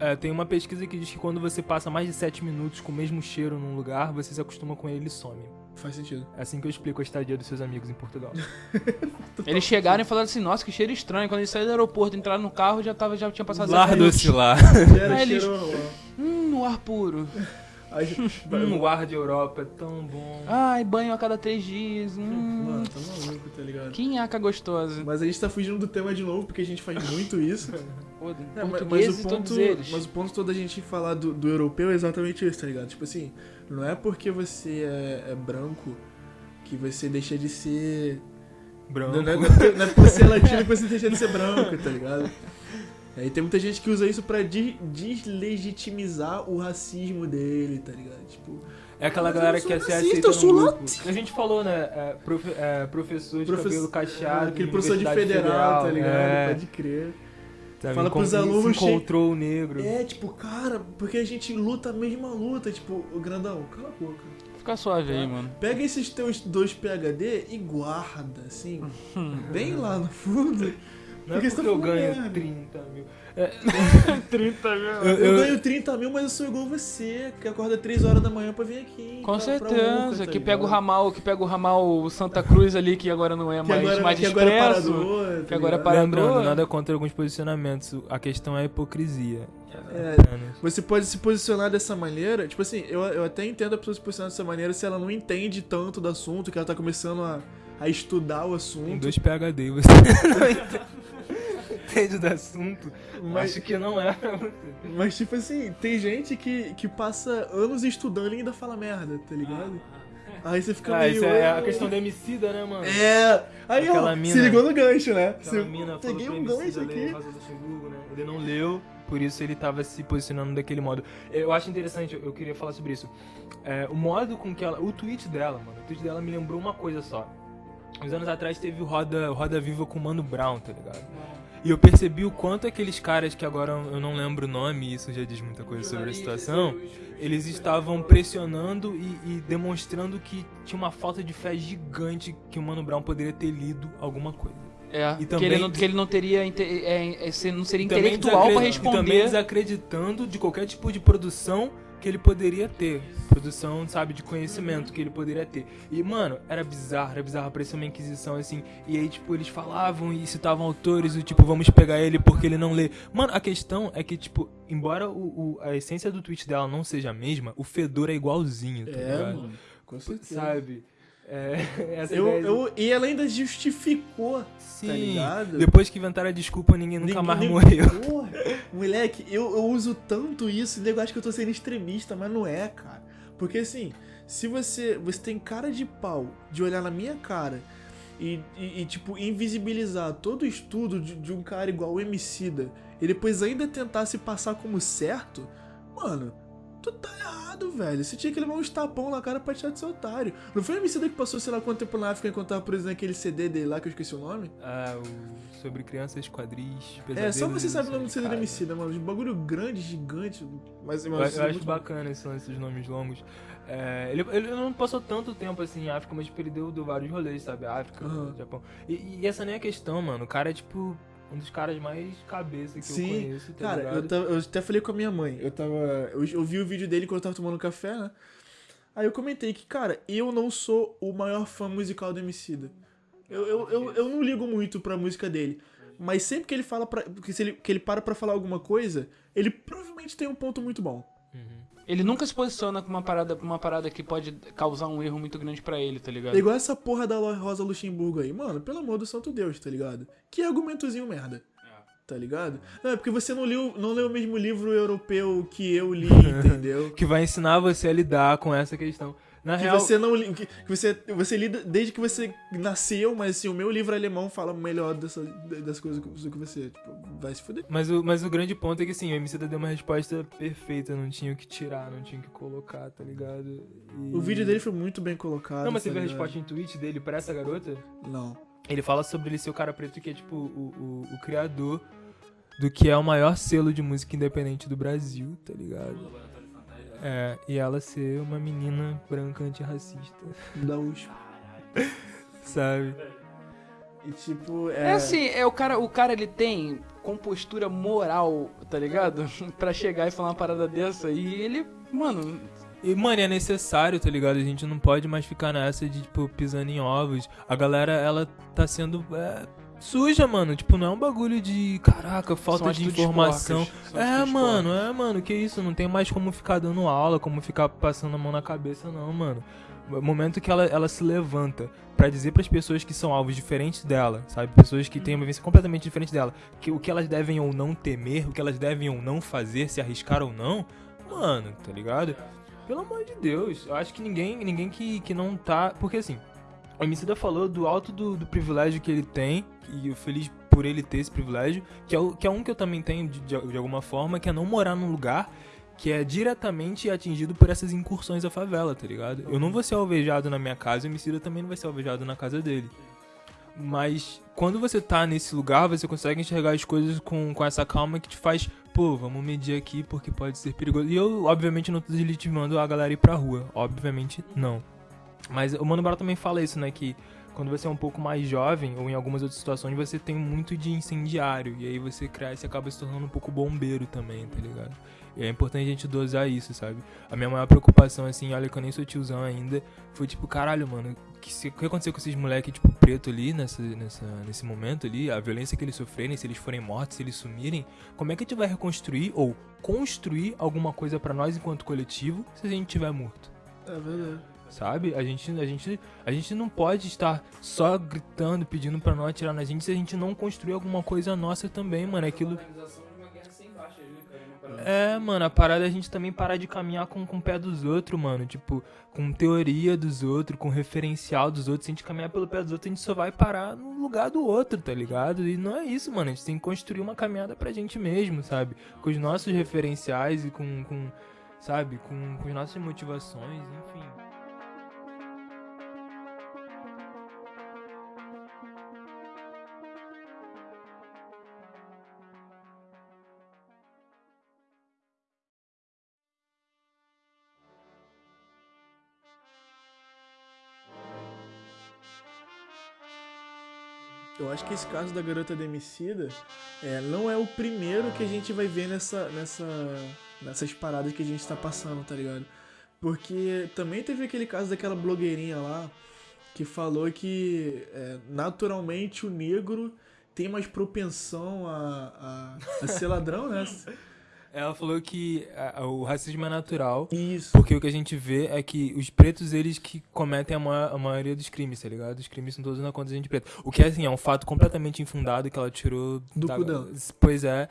É, tem uma pesquisa que diz que quando você passa mais de 7 minutos com o mesmo cheiro num lugar, você se acostuma com ele e some. Faz sentido. É assim que eu explico a estadia dos seus amigos em Portugal. Eles chegaram e falaram assim, nossa, que cheiro estranho. Quando eles saíram do aeroporto, entraram no carro, já, tava, já tinha passado Lar zero do minutos. oscilar. Era Aí eles- cheiro lá. Hum, no ar puro. Hum, o ar de Europa é tão bom. Ai, banho a cada três dias. Hum, Mano, tá maluco, tá ligado? que nhaca gostosa. Mas a gente tá fugindo do tema de novo, porque a gente faz muito isso. Foda. É, mas, mas o ponto, todos eles. mas o ponto todo da gente falar do, do europeu é exatamente isso, tá ligado? Tipo assim, não é porque você é, é branco que você deixa de ser. Branco. Não, é, não é porque- não é porque você é latino que você deixa de ser branco, tá ligado? Aí tem muita gente que usa isso pra de- deslegitimizar o racismo dele, tá ligado? Tipo, É aquela galera que quer ser racista, aceita eu sou no grupo. A gente falou, né? É, profe- é, professor de Profe- cabelo cacheado. aquele de professor de Universidade federal, tá ligado? É, Pode crer. sabe, Fala pros alunos Se encontrou o negro. É, tipo, cara, porque a gente luta a mesma luta, tipo, o grandão, cala a boca. Fica suave aí, mano. Pega esses teus dois PHD e guarda, assim, bem lá no fundo, Não é Porque porque, você tá eu ganho merda. 30 mil. 30 mil. Eu- Eu, eu- ganho 30 mil, mas eu sou igual você, que acorda 3 horas da manhã pra vir aqui. Com pra- pra certeza, Urca, tá que pega o ramal, que pega o ramal Santa Cruz ali, que agora não é Que mais, agora, mais que agora é expresso. parador. que agora é parador. Lembrando, nada contra alguns posicionamentos. A questão é a hipocrisia. É. Você pode se posicionar dessa maneira, tipo assim, eu, eu até entendo a pessoa se posicionar dessa maneira se ela não entende tanto do assunto, que ela tá começando a, a estudar o Tem assunto. dois PHD, você não entende do assunto. Mas, Acho que não é pra você. mas, tipo assim, tem gente que, que passa anos estudando e ainda fala merda, tá ligado? Aí você fica Ah, meio. isso é a questão do Emicida, né, mano? É! Aí, ó, Aquela se mina- ligou no gancho, né? Aquela Se- mina falou Peguei um gancho aqui. Luxemburgo, né? Ele não leu, por isso ele tava se posicionando daquele modo. Eu acho interessante, eu queria falar sobre isso. É, o modo com que ela. O tweet dela, mano. O tweet dela me lembrou uma coisa só. Uns anos atrás teve o Roda, o Roda Viva com o Mano Brown, tá ligado? E eu percebi o quanto aqueles caras que agora eu não lembro o nome, isso já diz muita coisa sobre a situação, eles estavam pressionando e, e demonstrando que tinha uma falta de fé gigante que o Mano Brown poderia ter lido alguma coisa. É, E que, também- ele não, que ele não teria. é, é, não seria intelectual pra desacre- E também responder. desacreditando de qualquer tipo de produção que ele poderia ter. Produção, sabe, de conhecimento que ele poderia ter. E, mano, era bizarro, era bizarro, parecia uma inquisição, assim. E aí, tipo, eles falavam e citavam autores, do tipo, vamos pegar ele porque ele não lê. Mano, a questão é que, tipo, embora o, o- a essência do tweet dela não seja a mesma, o fedor é igualzinho, tá É, ligado? mano. Com certeza. Sabe? É, essa Eu, eu, e ela ainda justificou, Sim. tá ligado? Depois que inventaram a desculpa, ninguém nunca Ninguém- mais morreu. Porra, moleque, eu, eu uso tanto isso, nego acha que eu tô sendo extremista, mas não é, cara. Porque assim, se você. Você tem cara de pau de olhar na minha cara e, e- e, tipo, invisibilizar todo o estudo de, de um cara igual o Emicida e depois ainda tentar se passar como certo, mano. Tu tá errado, velho. Você tinha que levar uns tapão na cara pra tirar de ser otário. Não foi o Emicida que passou, sei lá, quanto tempo na África enquanto tava preso naquele CD dele lá, que eu esqueci o nome? Ah, o... sobre crianças, quadris, É, só você sabe o nome do CD do casa. Emicida, mano. De bagulho grande, gigante. Mas Eu, eu acho bacana esse lance dos nomes longos. É, ele, ele não passou tanto tempo assim em África, mas tipo, ele deu, deu vários rolês, sabe? África, Aham. Japão. E, e essa nem é a questão, mano. O cara é tipo um dos caras mais cabeça que Sim, eu conheço, tá Cara, eu, tava- eu até falei com a minha mãe. Eu tava. Eu, eu vi o vídeo dele quando eu tava tomando café, né? Aí eu comentei que, cara, eu não sou o maior fã musical do Emicida. Eu, eu, eu, eu não ligo muito pra música dele. Mas sempre que ele fala pra. Que, ele, que ele para pra falar alguma coisa, ele provavelmente tem um ponto muito bom. Uhum. Ele nunca se posiciona com uma parada, uma parada que pode causar um erro muito grande pra ele, tá ligado? É igual essa porra da Rosa Luxemburgo aí. Mano, pelo amor do santo Deus, tá ligado? Que argumentozinho merda. Tá ligado? Não, é porque você não leu, não leu o mesmo livro europeu que eu li, entendeu? Que vai ensinar você a lidar com essa questão. Na Que real, você não que, que você, você lida desde que você nasceu, mas assim, o meu livro alemão fala melhor dessa, das coisas do que você. Tipo, vai se fuder. Mas o, mas o grande ponto é que assim, o MC deu uma resposta perfeita, não tinha o que tirar, não tinha o que colocar, tá ligado? E- O vídeo dele foi muito bem colocado. Não, mas você tá viu a resposta em tweet dele pra essa garota? Não. Ele fala sobre ele ser o cara preto que é tipo o, o, o criador do que é o maior selo de música independente do Brasil, tá ligado? É, e ela ser uma menina branca antirracista, Da USP. sabe? E tipo, É é. assim, é o cara, o cara ele tem compostura moral, tá ligado? pra chegar e falar uma parada dessa e ele, mano, E, mano, é necessário, tá ligado? A gente não pode mais ficar nessa de, tipo, pisando em ovos. A galera, ela tá sendo é, suja, mano. Tipo, não é um bagulho de, caraca, falta de informação. porcas, É, mano, é, mano, que isso? Não tem mais como ficar dando aula, como ficar passando a mão na cabeça, não, mano. O momento que ela, ela se levanta pra dizer pras pessoas que são alvos diferentes dela, sabe? Pessoas que têm uma vivência completamente diferente dela, que o que elas devem ou não temer, o que elas devem ou não fazer, se arriscar ou não, mano, tá ligado? Pelo amor de Deus, eu acho que ninguém, ninguém que, que não tá. Porque assim, o Emicida falou do alto do, do privilégio que ele tem, e feliz por ele ter esse privilégio, que é, o, que é um que eu também tenho de, de, de alguma forma, que é não morar num lugar que é diretamente atingido por essas incursões à favela, tá ligado? Eu não vou ser alvejado na minha casa, e o Emicida também não vai ser alvejado na casa dele. Mas quando você tá nesse lugar, você consegue enxergar as coisas com, com essa calma que te faz, pô, vamos medir aqui porque pode ser perigoso. E eu, obviamente, não tô deslegitimando a galera ir pra rua. Obviamente, não. Mas o Mano Brown também fala isso, né? Que quando você é um pouco mais jovem, ou em algumas outras situações, você tem muito de incendiário. E aí você cresce e acaba se tornando um pouco bombeiro também, tá ligado? E é importante a gente dosar isso, sabe? A minha maior preocupação, assim, olha que eu nem sou tiozão ainda, foi tipo, caralho, mano, o que, que aconteceu com esses moleques, tipo, preto ali, nessa, nessa, nesse momento ali, a violência que eles sofrerem, se eles forem mortos, se eles sumirem, como é que a gente vai reconstruir ou construir alguma coisa pra nós enquanto coletivo se a gente tiver morto? É verdade. Sabe? A gente, a gente, a gente não pode estar só gritando, pedindo pra não atirar na gente se a gente não construir alguma coisa nossa também, mano. É Aquilo. É, mano, a parada é a gente também parar de caminhar com, com o pé dos outros, mano. Tipo, com teoria dos outros, com referencial dos outros. Se a gente caminhar pelo pé dos outros, a gente só vai parar no lugar do outro, tá ligado? E não é isso, mano. A gente tem que construir uma caminhada pra gente mesmo, sabe? Com os nossos referenciais e com, com sabe? Com, com as nossas motivações, enfim. Eu acho que esse caso da garota demicida é, não é o primeiro que a gente vai ver nessa, nessa, nessas paradas que a gente tá passando, tá ligado? Porque também teve aquele caso daquela blogueirinha lá que falou que é, naturalmente o negro tem mais propensão a, a, a ser ladrão, né? Ela falou que ah, o racismo é natural, Isso. porque o que a gente vê é que os pretos, eles que cometem a, a maioria dos crimes, tá ligado? Os crimes são todos na conta de gente preta. O que, assim, é um fato completamente infundado que ela tirou... Do da- cu dela. Pois é.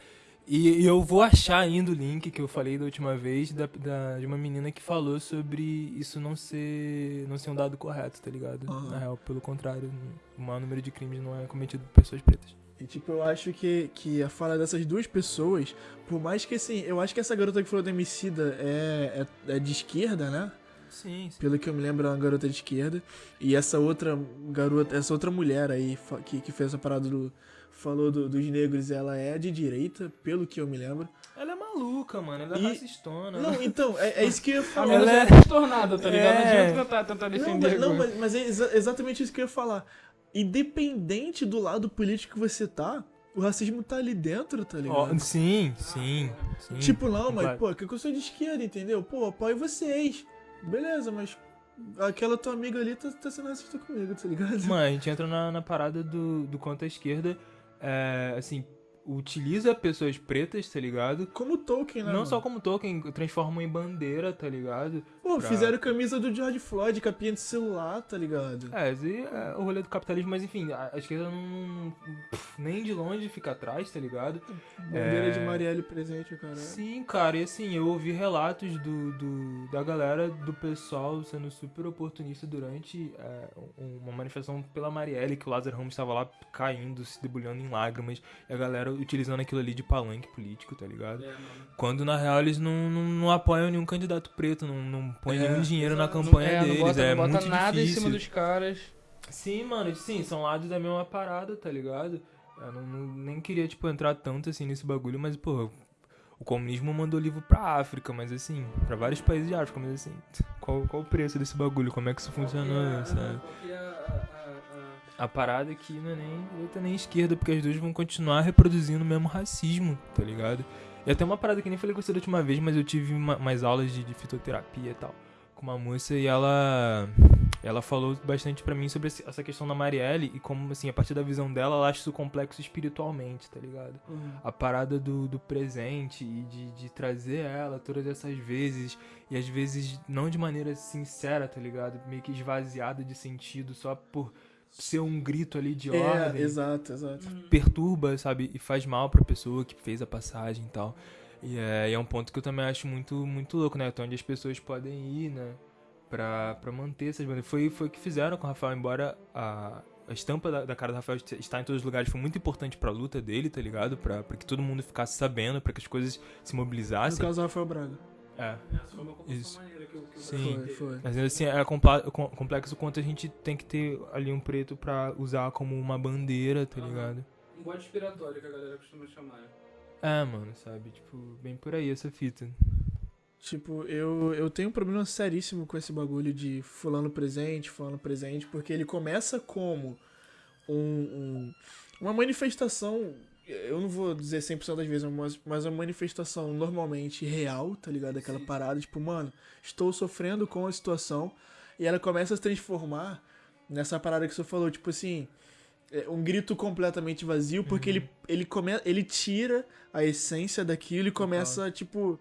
E, e eu vou achar ainda o link que eu falei da última vez da, da- de uma menina que falou sobre isso não ser, não ser um dado correto, tá ligado? Aham. Na real, pelo contrário, o maior número de crimes não é cometido por pessoas pretas. E tipo, eu acho que, que a fala dessas duas pessoas, por mais que assim, eu acho que essa garota que falou da homicida é, é, é de esquerda, né? Sim, sim. Pelo que eu me lembro, é uma garota de esquerda. E essa outra garota, essa outra mulher aí que, que fez essa parada do. Falou do- dos negros, ela é de direita, pelo que eu me lembro. Ela é maluca, mano. Ela é racistona. Não, então, é, é isso que eu ia A falar. Ela é é- transtornada, tá ligado? Não É. adianta tentar, tentar Não, defender. mas, não, mas, mas é exa- exatamente isso que eu ia falar. Independente do lado político que você tá, o racismo tá ali dentro, tá ligado? Ó, sim, sim, sim. Tipo, não, mas, Claro. pô, que eu sou de esquerda, entendeu? Pô, apoio vocês. Beleza, mas aquela tua amiga ali tá, tá sendo racista comigo, tá ligado? Mano, a gente entra na, na parada do, do quanto a esquerda, é, assim, utiliza pessoas pretas, tá ligado? Como Tolkien, né? Não mano? só como token, transformam em bandeira, tá ligado? Pô, pra- fizeram camisa do George Floyd, capinha de celular, tá ligado? É, esse é o rolê do capitalismo, mas enfim, a, a esquerda não. pff, nem de longe fica atrás, tá ligado? Bandeira É. de Marielle presente, cara. Sim, cara, e assim, eu ouvi relatos do, do- da galera, do pessoal sendo super oportunista durante é, um- uma manifestação pela Marielle, que o Lázaro Ramos estava lá caindo, se debulhando em lágrimas, e a galera utilizando aquilo ali de palanque político, tá ligado? É, mano. Quando na real eles não, não, não apoiam nenhum candidato preto, não, não põem É, nenhum dinheiro na campanha é, deles, não bota, é não bota muito nada difícil. em cima dos caras. Sim, mano, sim, são lados da mesma parada, tá ligado? Eu não, não- nem queria, tipo, entrar tanto assim nesse bagulho, mas, pô, o comunismo mandou livro pra África, mas assim, pra vários países de África, mas assim, qual, qual o preço desse bagulho? Como é que isso funcionou, sabe? A parada aqui não é nem direita nem esquerda, porque as duas vão continuar reproduzindo o mesmo racismo, tá ligado? E até uma parada que nem falei com você da última vez, mas eu tive uma, mais aulas de, de fitoterapia e tal, com uma moça e ela ela falou bastante pra mim sobre essa questão da Marielle e como, assim, a partir da visão dela, ela acha isso complexo espiritualmente, tá ligado? A parada do, do presente e de, de trazer ela todas essas vezes e às vezes não de maneira sincera, tá ligado? Meio que esvaziada de sentido só por ser um grito ali de É, ordem exato, exato. perturba, sabe? E faz mal pra pessoa que fez a passagem e tal. E é, e é um ponto que eu também acho muito, muito louco, né? Até onde as pessoas podem ir, né? Pra, pra manter essas bandas. Foi, foi o que fizeram com o Rafael, embora a, a estampa da, da cara do Rafael est- estar em todos os lugares foi muito importante pra luta dele, tá ligado? Pra, pra que todo mundo ficasse sabendo, pra que as coisas se No mobilizassem. caso, Rafael Braga. É, Foi uma maneira que eu, que Sim. Foi, foi. mas assim, é complexo quanto a gente tem que ter ali um preto pra usar como uma bandeira, tá ligado? Um bode expiratório que a galera costuma chamar. né? É, mano, sabe? Tipo, bem por aí essa fita. Tipo, eu, eu tenho um problema seríssimo com esse bagulho de fulano presente, fulano presente, porque ele começa como um, um- uma manifestação, eu não vou dizer 100% das vezes, mas, mas uma manifestação normalmente real, tá ligado? Aquela parada, tipo, mano, estou sofrendo com a situação, e ela começa a se transformar nessa parada que você falou, tipo assim, é, um grito completamente vazio, porque ele, ele, come, ele tira a essência daquilo e começa, tipo.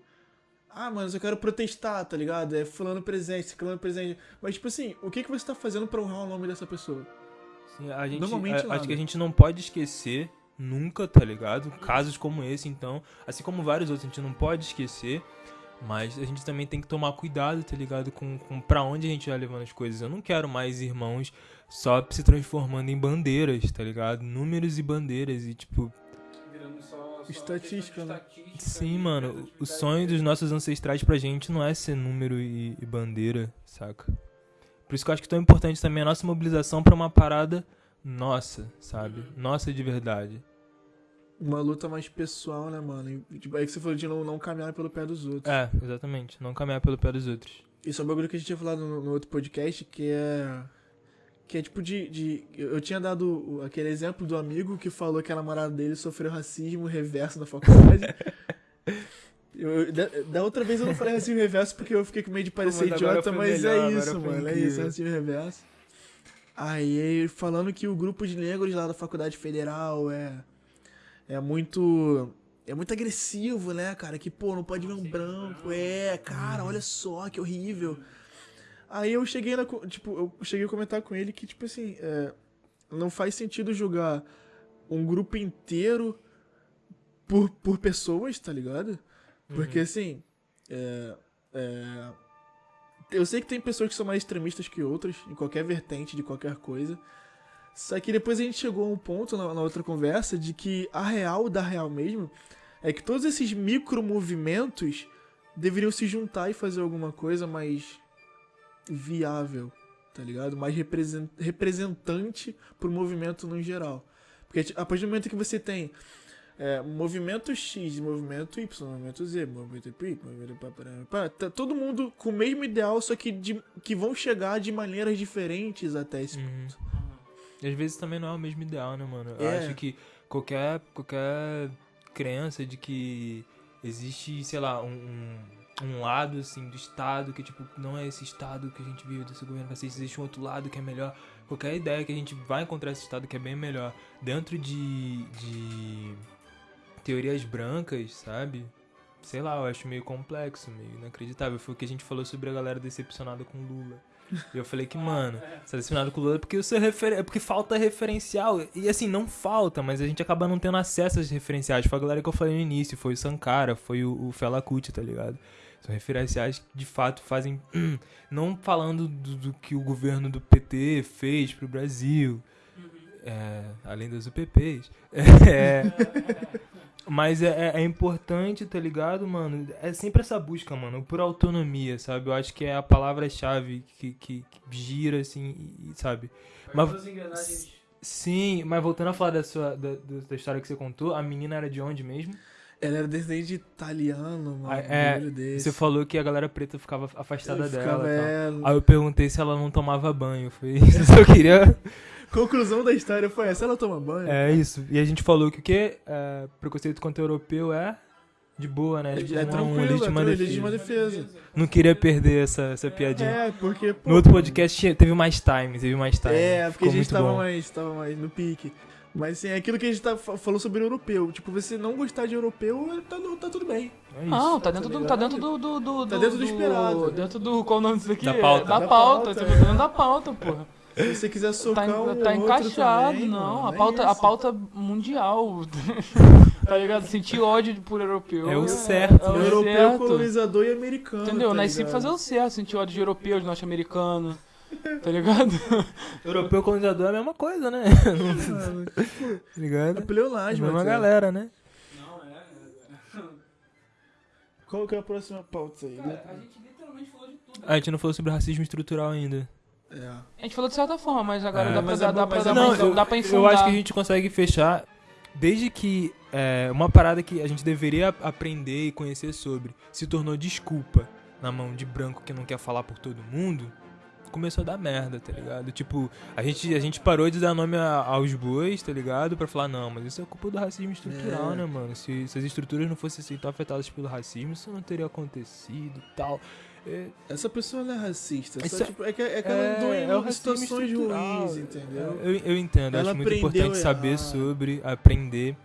Ah, mas eu quero protestar, tá ligado? É fulano presente, ciclano presente. Mas, tipo assim, o que, que você tá fazendo pra honrar o nome dessa pessoa? Sim, a gente, Normalmente a- nada. acho que a gente não pode esquecer nunca, tá ligado? Casos como esse, então, assim como vários outros, a gente não pode esquecer, mas a gente também tem que tomar cuidado, tá ligado? Com, com pra onde a gente vai levando as coisas. Eu não quero mais irmãos só se transformando em bandeiras, tá ligado? Números e bandeiras e tipo, Virando só, só Estatística, né? estatística sim, mano, o sonho dos nossos ancestrais pra gente não é ser número e, e bandeira, saca? Por isso que eu acho que é tão importante também a nossa mobilização pra uma parada nossa, sabe? Nossa de verdade. Uma luta mais pessoal, né, mano? E, tipo, aí que você falou de não, não caminhar pelo pé dos outros. É, exatamente. Não caminhar pelo pé dos outros. Isso é um bagulho que a gente tinha falado no, no outro podcast, que é. Que é tipo de. de eu tinha dado aquele exemplo do amigo que falou que a namorada dele sofreu racismo reverso na faculdade. Eu- da, da outra vez eu não falei racismo reverso porque eu fiquei com medo de parecer mas agora idiota, mas melhor, é isso, mano. É isso, racismo reverso. Aí falando que o grupo de negros lá da faculdade federal é. É muito. É muito agressivo, né, cara? Que, pô, não pode ver um branco. É, cara, olha só que horrível. Aí eu cheguei na. Tipo, eu cheguei a comentar com ele que, tipo assim, é, não faz sentido julgar um grupo inteiro por, por pessoas, tá ligado? Porque assim. é, é, eu sei que tem pessoas que são mais extremistas que outras, em qualquer vertente de qualquer coisa. Só que depois a gente chegou a um ponto na, na outra conversa de que a real da real mesmo é que todos esses micro movimentos deveriam se juntar e fazer alguma coisa mais viável, tá ligado? Mais represen- representante pro movimento no geral. Porque tipo, a partir do momento que você tem é, movimento X, movimento Y, movimento Z, movimento Y, movimento pá, tá todo mundo com o mesmo ideal, só que, de- que vão chegar de maneiras diferentes até esse Uhum. ponto. E às vezes também não é o mesmo ideal, né, mano? Eu É. acho que qualquer, qualquer crença de que existe, sei lá, um, um, um lado, assim, do Estado que, tipo, não é esse Estado que a gente vive, desse governo fascista, existe um outro lado que é melhor. Qualquer ideia que a gente vai encontrar esse Estado que é bem melhor dentro de, de teorias brancas, sabe? Sei lá, eu acho meio complexo, meio inacreditável. Foi o que a gente falou sobre a galera decepcionada com Lula. E eu falei que, mano, você tá decepcionado com o Lula é porque, refer... é porque falta referencial. E assim, não falta, mas a gente acaba não tendo acesso a esses referenciais. Foi a galera que eu falei no início, foi o Sankara, foi o, o Fela Kuti, tá ligado? São referenciais que de fato fazem. Não falando do, do que o governo do PT fez pro Brasil, é, além das UPPs. É, mas é, é- é importante, tá ligado, mano? É sempre essa busca, mano, por autonomia, sabe? Eu acho que é a palavra-chave que, que, que gira, assim, e- sabe? Mas- Sim, mas voltando a falar da, sua, da, da história que você contou, a menina era de onde mesmo? Ela era descendente de italiano, mano. Um é, desse. Você falou que a galera preta ficava afastada Eu dela. ficava, e tal. é, Aí eu perguntei se ela não tomava banho. Foi isso. Eu só queria. Conclusão da história foi essa, ela toma banho. É isso. E a gente falou que o quê? É, preconceito contra o europeu é de boa, né? É, Tipo, é tranquilo, uma é legítima tranquilo, defesa. legítima defesa. Não queria perder essa, essa piadinha. É, porque, pô... No outro podcast teve mais time, teve mais time. É, porque Ficou a gente tava bom. mais, tava mais no pique. Mas assim, é aquilo que a gente tá, fa- falou sobre europeu. Tipo, você não gostar de europeu, tá, tá tudo bem. É isso. Não, tá dentro Tá do. Tá ligado? dentro do. do, do Tá dentro do esperado. Dentro do. Qual o nome disso aqui? Da pauta. Da, Da pauta. pauta, Tá é. dentro da pauta, porra. Se você quiser Tá, socar en- um tá encaixado, também, não. mano, a, é pauta, a isso. pauta mundial. tá ligado? Sentir ódio por europeu. É o certo, É, o É europeu, certo. colonizador e americano. Entendeu? tá Nasci pra fazer o certo, sentir ódio de europeu, de norte-americano. Tá ligado? Europeu colonizador é a mesma coisa, né? Não, tá É ligado? pleonasmo, É a mesma galera, né? Não, é. Qual que é a próxima pauta aí? a gente literalmente falou de tudo. Ah, a gente não falou sobre racismo estrutural ainda. É. A gente falou de certa forma, mas agora É. dá pra, Mas dar, é dá pra, mas dar é pra- bom, dá pra eu infundar. acho que a gente consegue fechar desde que é, uma parada que a gente deveria aprender e conhecer sobre se tornou desculpa na mão de branco que não quer falar por todo mundo, começou a dar merda, tá ligado? Tipo, a gente, a gente parou de dar nome a- aos bois, tá ligado? Pra falar, não, mas isso é culpa do racismo estrutural, É. né, mano? Se, se as estruturas não fossem assim tão afetadas pelo racismo, isso não teria acontecido e tal. É, Essa pessoa não é racista. Só, é- tipo, é, que, é que ela é, andou é o em racismo situações ruins, entendeu? Eu, eu entendo, Ela acho muito importante saber sobre, aprender.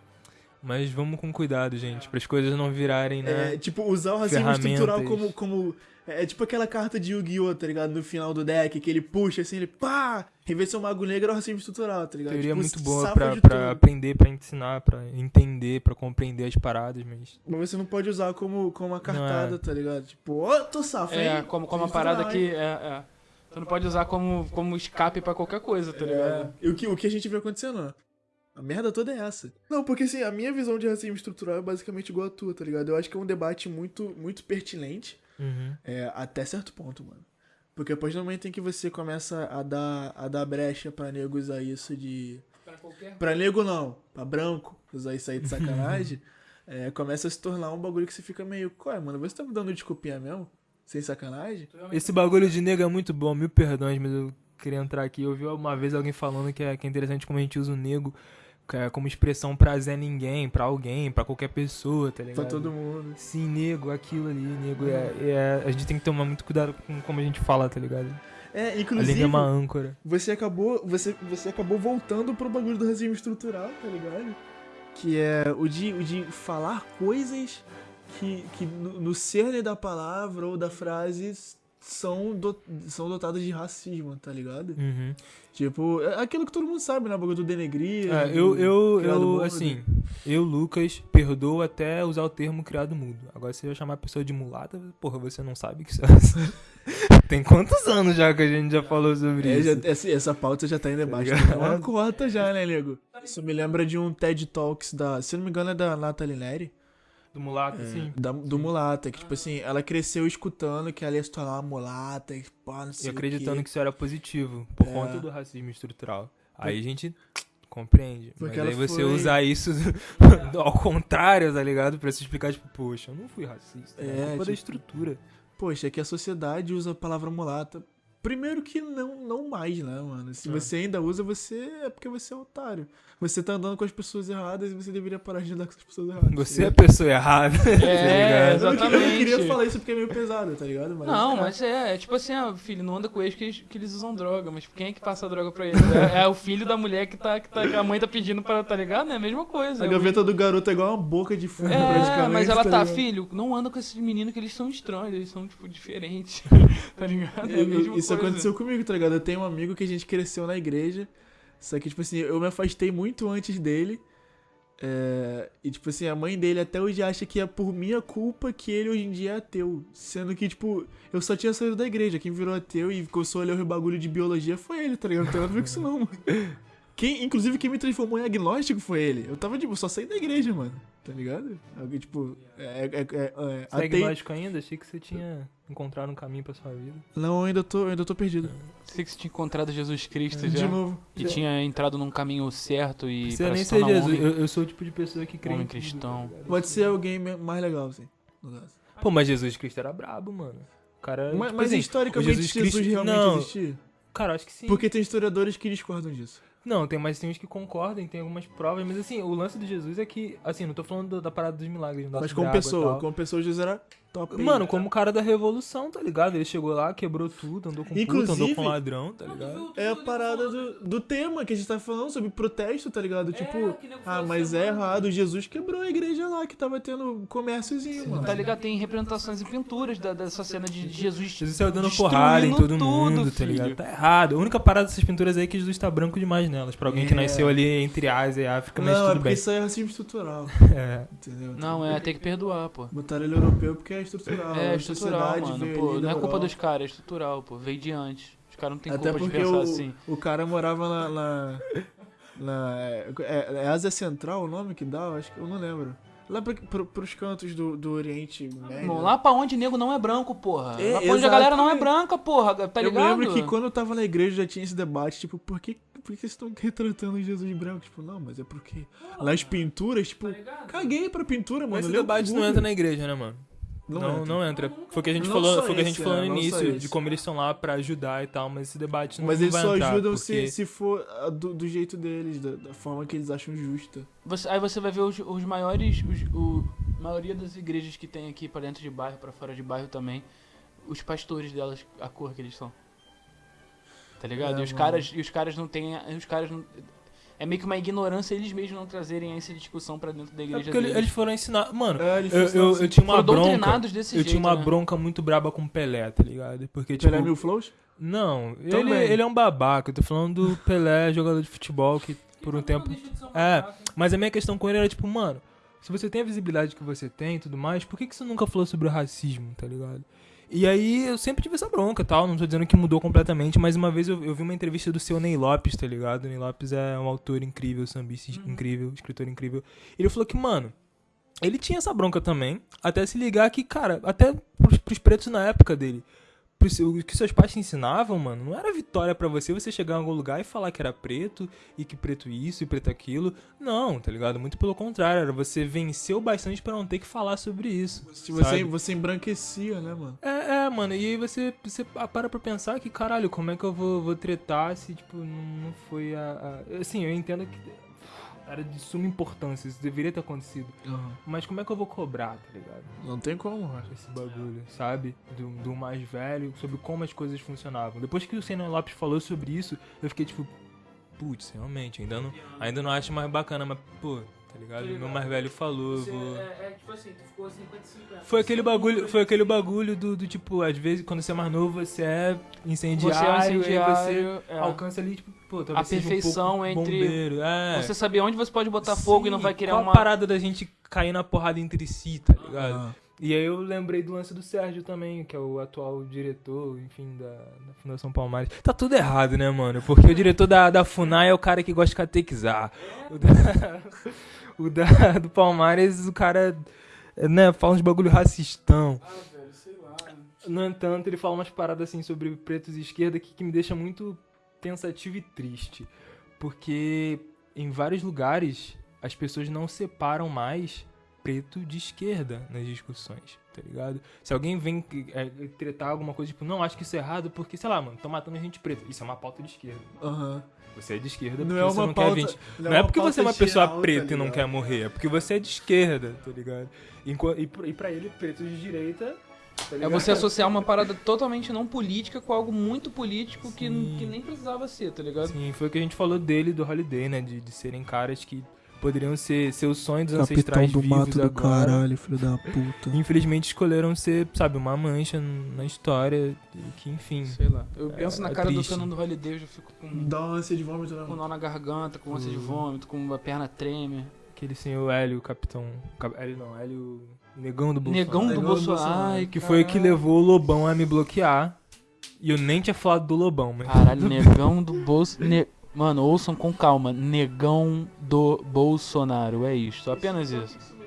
Mas vamos com cuidado, gente, para as coisas não virarem, né? É, tipo, usar o racismo estrutural como, como. É tipo aquela carta de Yu-Gi-Oh!, tá ligado? No final do deck, que ele puxa assim, ele pá! Em vez de ser um mago negro, é o racismo estrutural, tá ligado? Teoria tipo, muito boa pra, pra aprender, pra ensinar, pra entender, pra compreender as paradas, mas. Mas você não pode usar como, como uma cartada, é. tá ligado? Tipo, ô, tô safo, hein? É, como, como uma parada hein? que. É, é. Você não pode usar como, como escape pra qualquer coisa, tá ligado? É. E o que, o que a gente vê acontecendo? A merda toda é essa. Não, porque assim, a minha visão de racismo estrutural é basicamente igual a tua, tá ligado? Eu acho que é um debate muito, muito pertinente. Uhum. É, até certo ponto, mano. Porque a partir do momento em que você começa a dar, a dar brecha pra nego usar isso de. Pra qualquer. Pra nego não, pra branco usar isso aí de sacanagem, é, começa a se tornar um bagulho que você fica meio. Qual é, mano? Você tá me dando desculpinha mesmo? Sem sacanagem? Esse bagulho de nego é muito bom, mil perdões, mas eu queria entrar aqui. Eu vi uma vez alguém falando que é, que é interessante como a gente usa o nego como expressão pra Zé Ninguém, pra alguém, pra qualquer pessoa, tá ligado? Pra todo mundo. Sim, nego, aquilo ali, nego. É, é- a gente tem que tomar muito cuidado com como a gente fala, tá ligado? É, inclusive. é uma âncora. você acabou você, você acabou voltando pro bagulho do racismo estrutural, tá ligado? Que é o de, o de falar coisas que, que no, no cerne da palavra ou da frase são, do, são dotadas de racismo, tá ligado? Uhum. Tipo, é aquilo que todo mundo sabe, né? O bagulho do denegrir. É, eu, eu, eu mudo. assim, eu, Lucas, perdoo até usar o termo criado mudo. Agora, se eu chamar a pessoa de mulata, porra, você não sabe que isso é... Tem quantos anos já que a gente já falou sobre É, isso? já- essa, essa pauta já tá em debate. ligado? Tem uma cota já, né, nego? Isso me lembra de um TED Talks da. Se não me engano, é da Nathalie Neri. Do mulato, É, assim? da- do mulata, que tipo assim, ela cresceu escutando que ela ia se tornar uma mulata, e pá, não sei E o acreditando quê. que isso era positivo, por É. conta do racismo estrutural. Aí a gente compreende. Porque Mas aí você foi- usar isso ao contrário, tá ligado? Pra se explicar, tipo, poxa, eu não fui racista. É, É, culpa da tipo- estrutura. Poxa, é que a sociedade usa a palavra mulata. Primeiro que não, não mais, né, mano? Se É. você ainda usa, você é porque você é otário. Você tá andando com as pessoas erradas e você deveria parar de andar com as pessoas erradas. Você é a tá pessoa errada. tá É? Eu não queria- Eu exatamente. queria falar isso porque é meio pesado, tá ligado? Mas, Não, é. mas é, é tipo assim, ah, filho, não anda com eles que eles, que eles usam droga, mas quem é que passa a droga pra eles? É, é o filho da mulher que, tá, que, tá, que a mãe tá pedindo pra, tá ligado? É a mesma coisa. A é gaveta do garoto é igual uma boca de fumo, É, praticamente. mas ela tá, ligado? filho, não anda com esses meninos que eles são estranhos, eles são, tipo, diferentes. tá ligado? É a Eu- mesma isso coisa. aconteceu comigo, tá ligado? Eu tenho um amigo que a gente cresceu na igreja, só que, tipo assim, eu me afastei muito antes dele. é, e, tipo assim, a mãe dele até hoje acha que é por minha culpa que ele hoje em dia é ateu. Sendo que, tipo, eu só tinha saído da igreja. Quem virou ateu e começou a ler o bagulho de biologia foi ele, tá ligado? Não tem nada a ver com isso, não, mano. Quem, inclusive, quem me transformou em agnóstico foi ele. Eu tava, tipo, só saí da igreja, mano. Tá ligado? Alguém, tipo, é, é, é, é, é atei- agnóstico ainda? Achei que você tinha encontrado um caminho pra sua vida. Não, eu ainda tô, eu ainda tô perdido. Sei que você tinha encontrado Jesus Cristo De já. novo. E tinha entrado num caminho certo e Você nem se ser Jesus. homem, Eu, eu sou o tipo de pessoa que crê homem cristão. Pode ser alguém mais legal, assim. no caso. Pô, mas Jesus Cristo era brabo, mano. O cara. Mas, tipo mas assim, historicamente Jesus Jesus, Cristo- realmente não. existia? Cara, acho que sim. Porque tem historiadores que discordam disso. Não, tem, mas tem uns que concordam, tem algumas provas, mas assim, o lance de Jesus é que, assim, não tô falando da, da parada dos milagres, não Mas como pessoa, como pessoa, Jesus era top. Mano, como o cara da revolução, tá ligado? Ele chegou lá, quebrou tudo, andou com puta, Inclusive- andou com ladrão, tá ligado? É a parada do, do tema que a gente tá falando sobre protesto, tá ligado? Tipo, ah, mas é errado. Jesus quebrou a igreja lá que tava tendo comérciozinho, mano. Tá ligado? Tem representações em pinturas da- dessa cena de Jesus. Jesus saiu dando porrada em todo tudo, mundo, tá filho. ligado? Tá errado. A única parada dessas pinturas aí é que Jesus tá branco demais nelas. Pra alguém que É. nasceu ali entre Ásia e África, mas Não, é tudo porque bem. isso aí é racismo estrutural, É. entendeu? Não, é, tem que perdoar, pô. Botaram ele europeu porque é estrutural. É estrutural, mano. Pô, não é culpa dos caras, é estrutural, pô. Veio de antes. Os caras não tem Até culpa de pensar o, assim. o cara morava na. na, na- é, é Ásia Central o nome que dá? Eu acho que eu não lembro. Lá pra, pro, pros cantos do, do Oriente Médio. Irmão, lá pra onde nego não é branco, porra. É, lá pra onde a galera não é branca, porra. Tá eu ligado? lembro que quando eu tava na igreja já tinha esse debate, tipo, por que por que vocês estão retratando Jesus branco? Tipo, não, mas é porque nas pinturas, tipo, caguei pra pintura, mano. Mas esse debate não entra na igreja, né, mano? Não, Não, entra. não entra. Foi o que a gente Não falou, foi que a gente esse, falou né? no só início, de como eles estão lá pra ajudar e tal, mas esse debate não Mas não eles só entrar, ajudam porque... se, se for ah, do, do jeito deles, da, da forma que eles acham justa. Você- aí você vai ver os, os maiores. Os, o, a maioria das igrejas que tem aqui pra dentro de bairro, pra fora de bairro também. Os pastores delas, a cor que eles são. Tá ligado? É, e, os mano. caras, e os caras não têm. Os caras não. É meio que uma ignorância eles mesmos não trazerem essa discussão pra dentro da É igreja porque eles, deles. eles foram ensinar. Mano, É, eles eu, eu, assim. eu tinha uma Foram bronca. desse Eu jeito, tinha uma né? bronca muito braba com o Pelé, tá ligado? Porque, tipo. Pelé Mil Flows? Não, ele, Também. ele é um babaca. Eu tô falando do Pelé, jogador de futebol, que por um tempo. É, mas a minha questão com ele era tipo, mano, se você tem a visibilidade que você tem e tudo mais, por que, que você nunca falou sobre o racismo, tá ligado? E aí eu sempre tive essa bronca tal, não tô dizendo que mudou completamente, mas uma vez eu, eu vi uma entrevista do seu Ney Lopes, tá ligado? O Ney Lopes é um autor incrível, sambista incrível, escritor incrível. Ele falou que, mano, ele tinha essa bronca também, até se ligar que, cara, até pros, pros pretos na época dele, o que seus pais te ensinavam, mano, não era vitória pra você você chegar em algum lugar e falar que era preto e que preto isso e preto aquilo. Não, tá ligado? Muito pelo contrário, era você venceu bastante pra não ter que falar sobre isso. Se você, sabe? você embranquecia, né, mano? É, é, mano, e aí você, você para pra pensar que, caralho, como é que eu vou, vou tretar se, tipo, não, não foi a, a- Assim, eu entendo que era de suma importância, isso deveria ter acontecido. Mas como é que eu vou cobrar, tá ligado? Não tem como, mano. esse bagulho, sabe? Do, do mais velho, sobre como as coisas funcionavam. Depois que o Senna Lopes falou sobre isso, eu fiquei tipo, putz, realmente, ainda não, ainda não acho mais bacana, mas, pô, tá ligado? Meu mais velho falou, eu vou. é, tipo assim, tu ficou 50 Foi aquele bagulho, foi aquele bagulho do, do tipo, às vezes quando você é mais novo, você é incendiário, Você é um aí incendiário, você é. alcança ali, tipo, pô, talvez A seja um perfeição pouco entre bombeiro, é. Você saber onde você pode botar fogo e não Sim, vai querer qual uma. a parada da gente cair na porrada entre si, tá ligado? Ah. E aí eu lembrei do lance do Sérgio também, que é o atual diretor, enfim, da, da Fundação Palmares. Tá tudo errado, né, mano? Porque o diretor da, da FUNAI é o cara que gosta de catequizar. O da, o da- do Palmares, o cara, né, fala uns bagulho racistão. No entanto, ele fala umas paradas assim sobre pretos e esquerda que, que me deixa muito pensativo e triste. Porque em vários lugares as pessoas não separam mais preto de esquerda nas discussões, tá ligado? Se alguém vem é, tretar alguma coisa, tipo, não, acho que isso é errado porque, sei lá, mano, estão matando gente preta. Isso é uma pauta de esquerda. Aham. Você é de esquerda Não porque é você uma não pauta- quer 20. não Não, é é uma porque você é uma pessoa geral, preta tá e não quer morrer, é porque você é de esquerda, tá ligado? E, pra- e pra ele, pretos de direita. tá É você associar uma parada totalmente não política com algo muito político que, Sim. que nem precisava ser, tá ligado? Sim, foi o que a gente falou dele e do Holiday, né? De, de serem caras que poderiam ser seus sonhos dos ancestrais vivos agora. filho da puta. Infelizmente escolheram ser, sabe, uma mancha na história que, enfim. Sei lá. Eu penso na é cara do triste. Fernando Holiday, eu já fico com, Dá uma ânsia de vômito, né? com nó na garganta, com ânsia de vômito, com a perna treme. Aquele senhor Hélio, o capitão. Cap- Hélio não, Hélio. Negão do Bolsonaro. Negão do Negão do Bolsonaro. Bolsonaro. Ai, Que foi o que levou o Lobão a me bloquear. E eu nem tinha falado do Lobão, mas. Caralho, negão do Bolsonaro. Mano, ouçam com calma. Negão do Bolsonaro. É isso, apenas isso.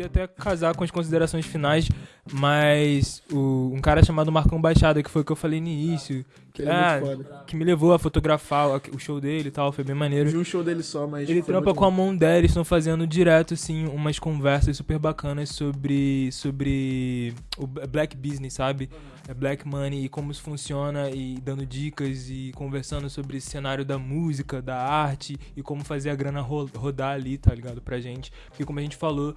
podia até casar com as considerações finais, mas o- um cara chamado Marcão Baixada, que foi o que eu falei no início, que, é ah, muito foda. que me levou a fotografar o, show dele e tal, foi bem Eu maneiro. vi um show dele só, mas. Ele foi trampa com a bom. mão dela, estão fazendo direto, assim, umas conversas super bacanas sobre, sobre o black business, sabe? É black money e como isso funciona e dando dicas e conversando sobre esse cenário da música, da arte e como fazer a grana ro- rodar ali, tá ligado? Pra gente. Porque como a gente falou,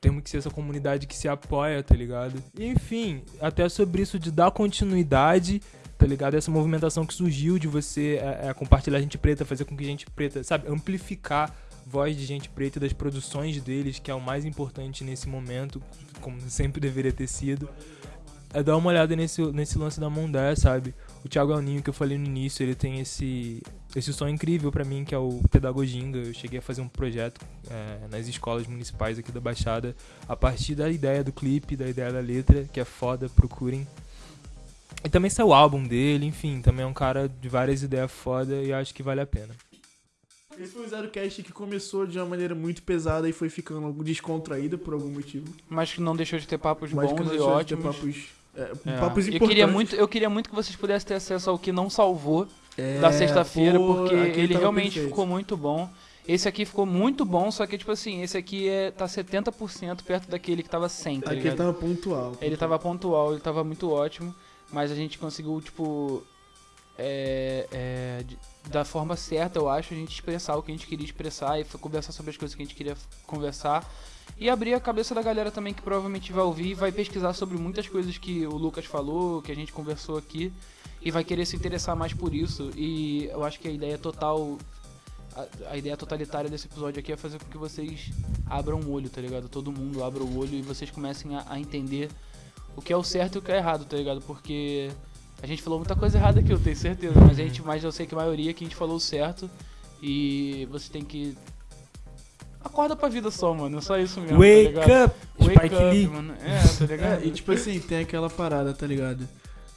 temos que ser essa comunidade que se apoia, tá ligado? Enfim, até sobre isso de dar continuidade tá ligado? Essa movimentação que surgiu de você é, é, compartilhar gente preta, fazer com que gente preta, sabe, amplificar voz de gente preta e das produções deles, que é o mais importante nesse momento, como sempre deveria ter sido. É dar uma olhada nesse, nesse lance da Mondé, sabe? O Thiago Elninho, que eu falei no início, ele tem esse, esse som incrível pra mim, que é o Pedagoginga. Eu cheguei a fazer um projeto é, nas escolas municipais aqui da Baixada, a partir da ideia do clipe, da ideia da letra, que é foda, procurem. E também saiu o álbum dele, enfim, também é um cara de várias ideias foda e acho que vale a pena. Esse foi o Zero Cast que começou de uma maneira muito pesada e foi ficando descontraída por algum motivo. Mas que não deixou de ter papos Mas que bons não e deixou de ter ótimos. papos, é, É. papos eu importantes. queria muito, eu queria muito que vocês pudessem ter acesso ao que não salvou É, da sexta-feira, porque ele realmente perfeito. ficou muito bom. Esse aqui ficou muito bom, só que, tipo assim, esse aqui é, tá 70% perto daquele que tava 100, tá Aquele ligado? tava pontual. Ele tava pontual, ele tava muito ótimo, mas a gente conseguiu, tipo, é, é, da forma certa, eu acho, a gente expressar o que a gente queria expressar e conversar sobre as coisas que a gente queria conversar. E abrir a cabeça da galera também que provavelmente vai ouvir e vai pesquisar sobre muitas coisas que o Lucas falou, que a gente conversou aqui, e vai querer se interessar mais por isso. E eu acho que a ideia total. A, a ideia totalitária desse episódio aqui é fazer com que vocês abram o olho, tá ligado? Todo mundo abra o olho e vocês comecem a, a entender o que é o certo e o que é errado, tá ligado? Porque a gente falou muita coisa errada aqui, eu tenho certeza, mas a gente, mas eu sei que a maioria que a gente falou o certo e você tem que acorda pra vida só, mano, é só isso mesmo, tá Wake ligado? up, Wake Spike up, Lee. mano. É, tá ligado? É, e tipo assim, tem aquela parada, tá ligado?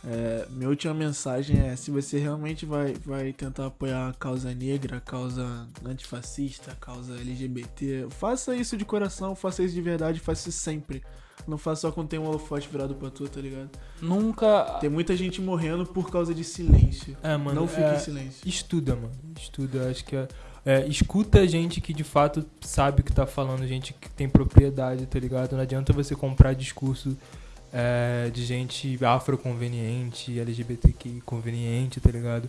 É, minha última mensagem é: se você realmente vai, vai tentar apoiar a causa negra, a causa antifascista, a causa LGBT, faça isso de coração, faça isso de verdade, faça isso sempre. Não faça só quando tem um holofote virado pra tu, tá ligado? Nunca Tem muita gente morrendo por causa de silêncio. É, mano. não fique é, em silêncio. Estuda, mano. Estuda. Acho que é, é, escuta gente que de fato sabe o que tá falando, gente que tem propriedade, tá ligado? Não adianta você comprar discurso é, de gente afroconveniente, LGBTQ conveniente, tá ligado?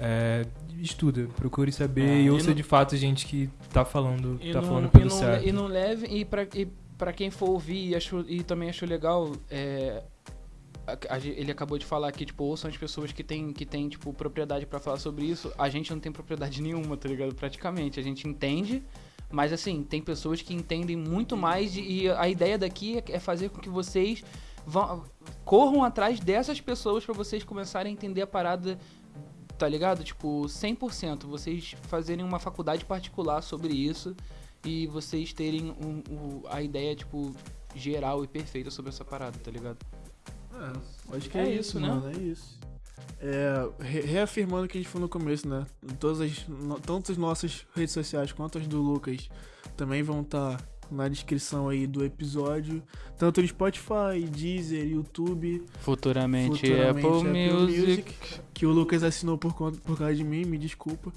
É, estuda, procure saber É, e e ouça não- de fato gente que tá falando, E tá não, falando e pelo não, certo. E não leve, e pra, e pra quem for ouvir e, achou, e também achou legal, é, a- a ele acabou de falar que, tipo, ouçam as pessoas que tem, que tem tipo, propriedade pra falar sobre isso. A gente não tem propriedade nenhuma, tá ligado? Praticamente. A gente entende, mas assim, tem pessoas que entendem muito mais e, a ideia daqui é, é fazer com que vocês vão, corram atrás dessas pessoas pra vocês começarem a entender a parada tá ligado? Tipo, 100%. Vocês fazerem uma faculdade particular sobre isso e vocês terem um- um- a ideia, tipo, geral e perfeita sobre essa parada, tá ligado? É, acho que É é, isso, né? mano, é isso. É, re- reafirmando o que a gente falou no começo, né? Todas as, no- tanto as nossas redes sociais quanto as do Lucas também vão estar na descrição aí do episódio. Tanto no Spotify, Deezer, YouTube, Futuramente, Futuramente Apple, Apple Music. que o Lucas assinou por, conta, por causa de mim, me desculpa.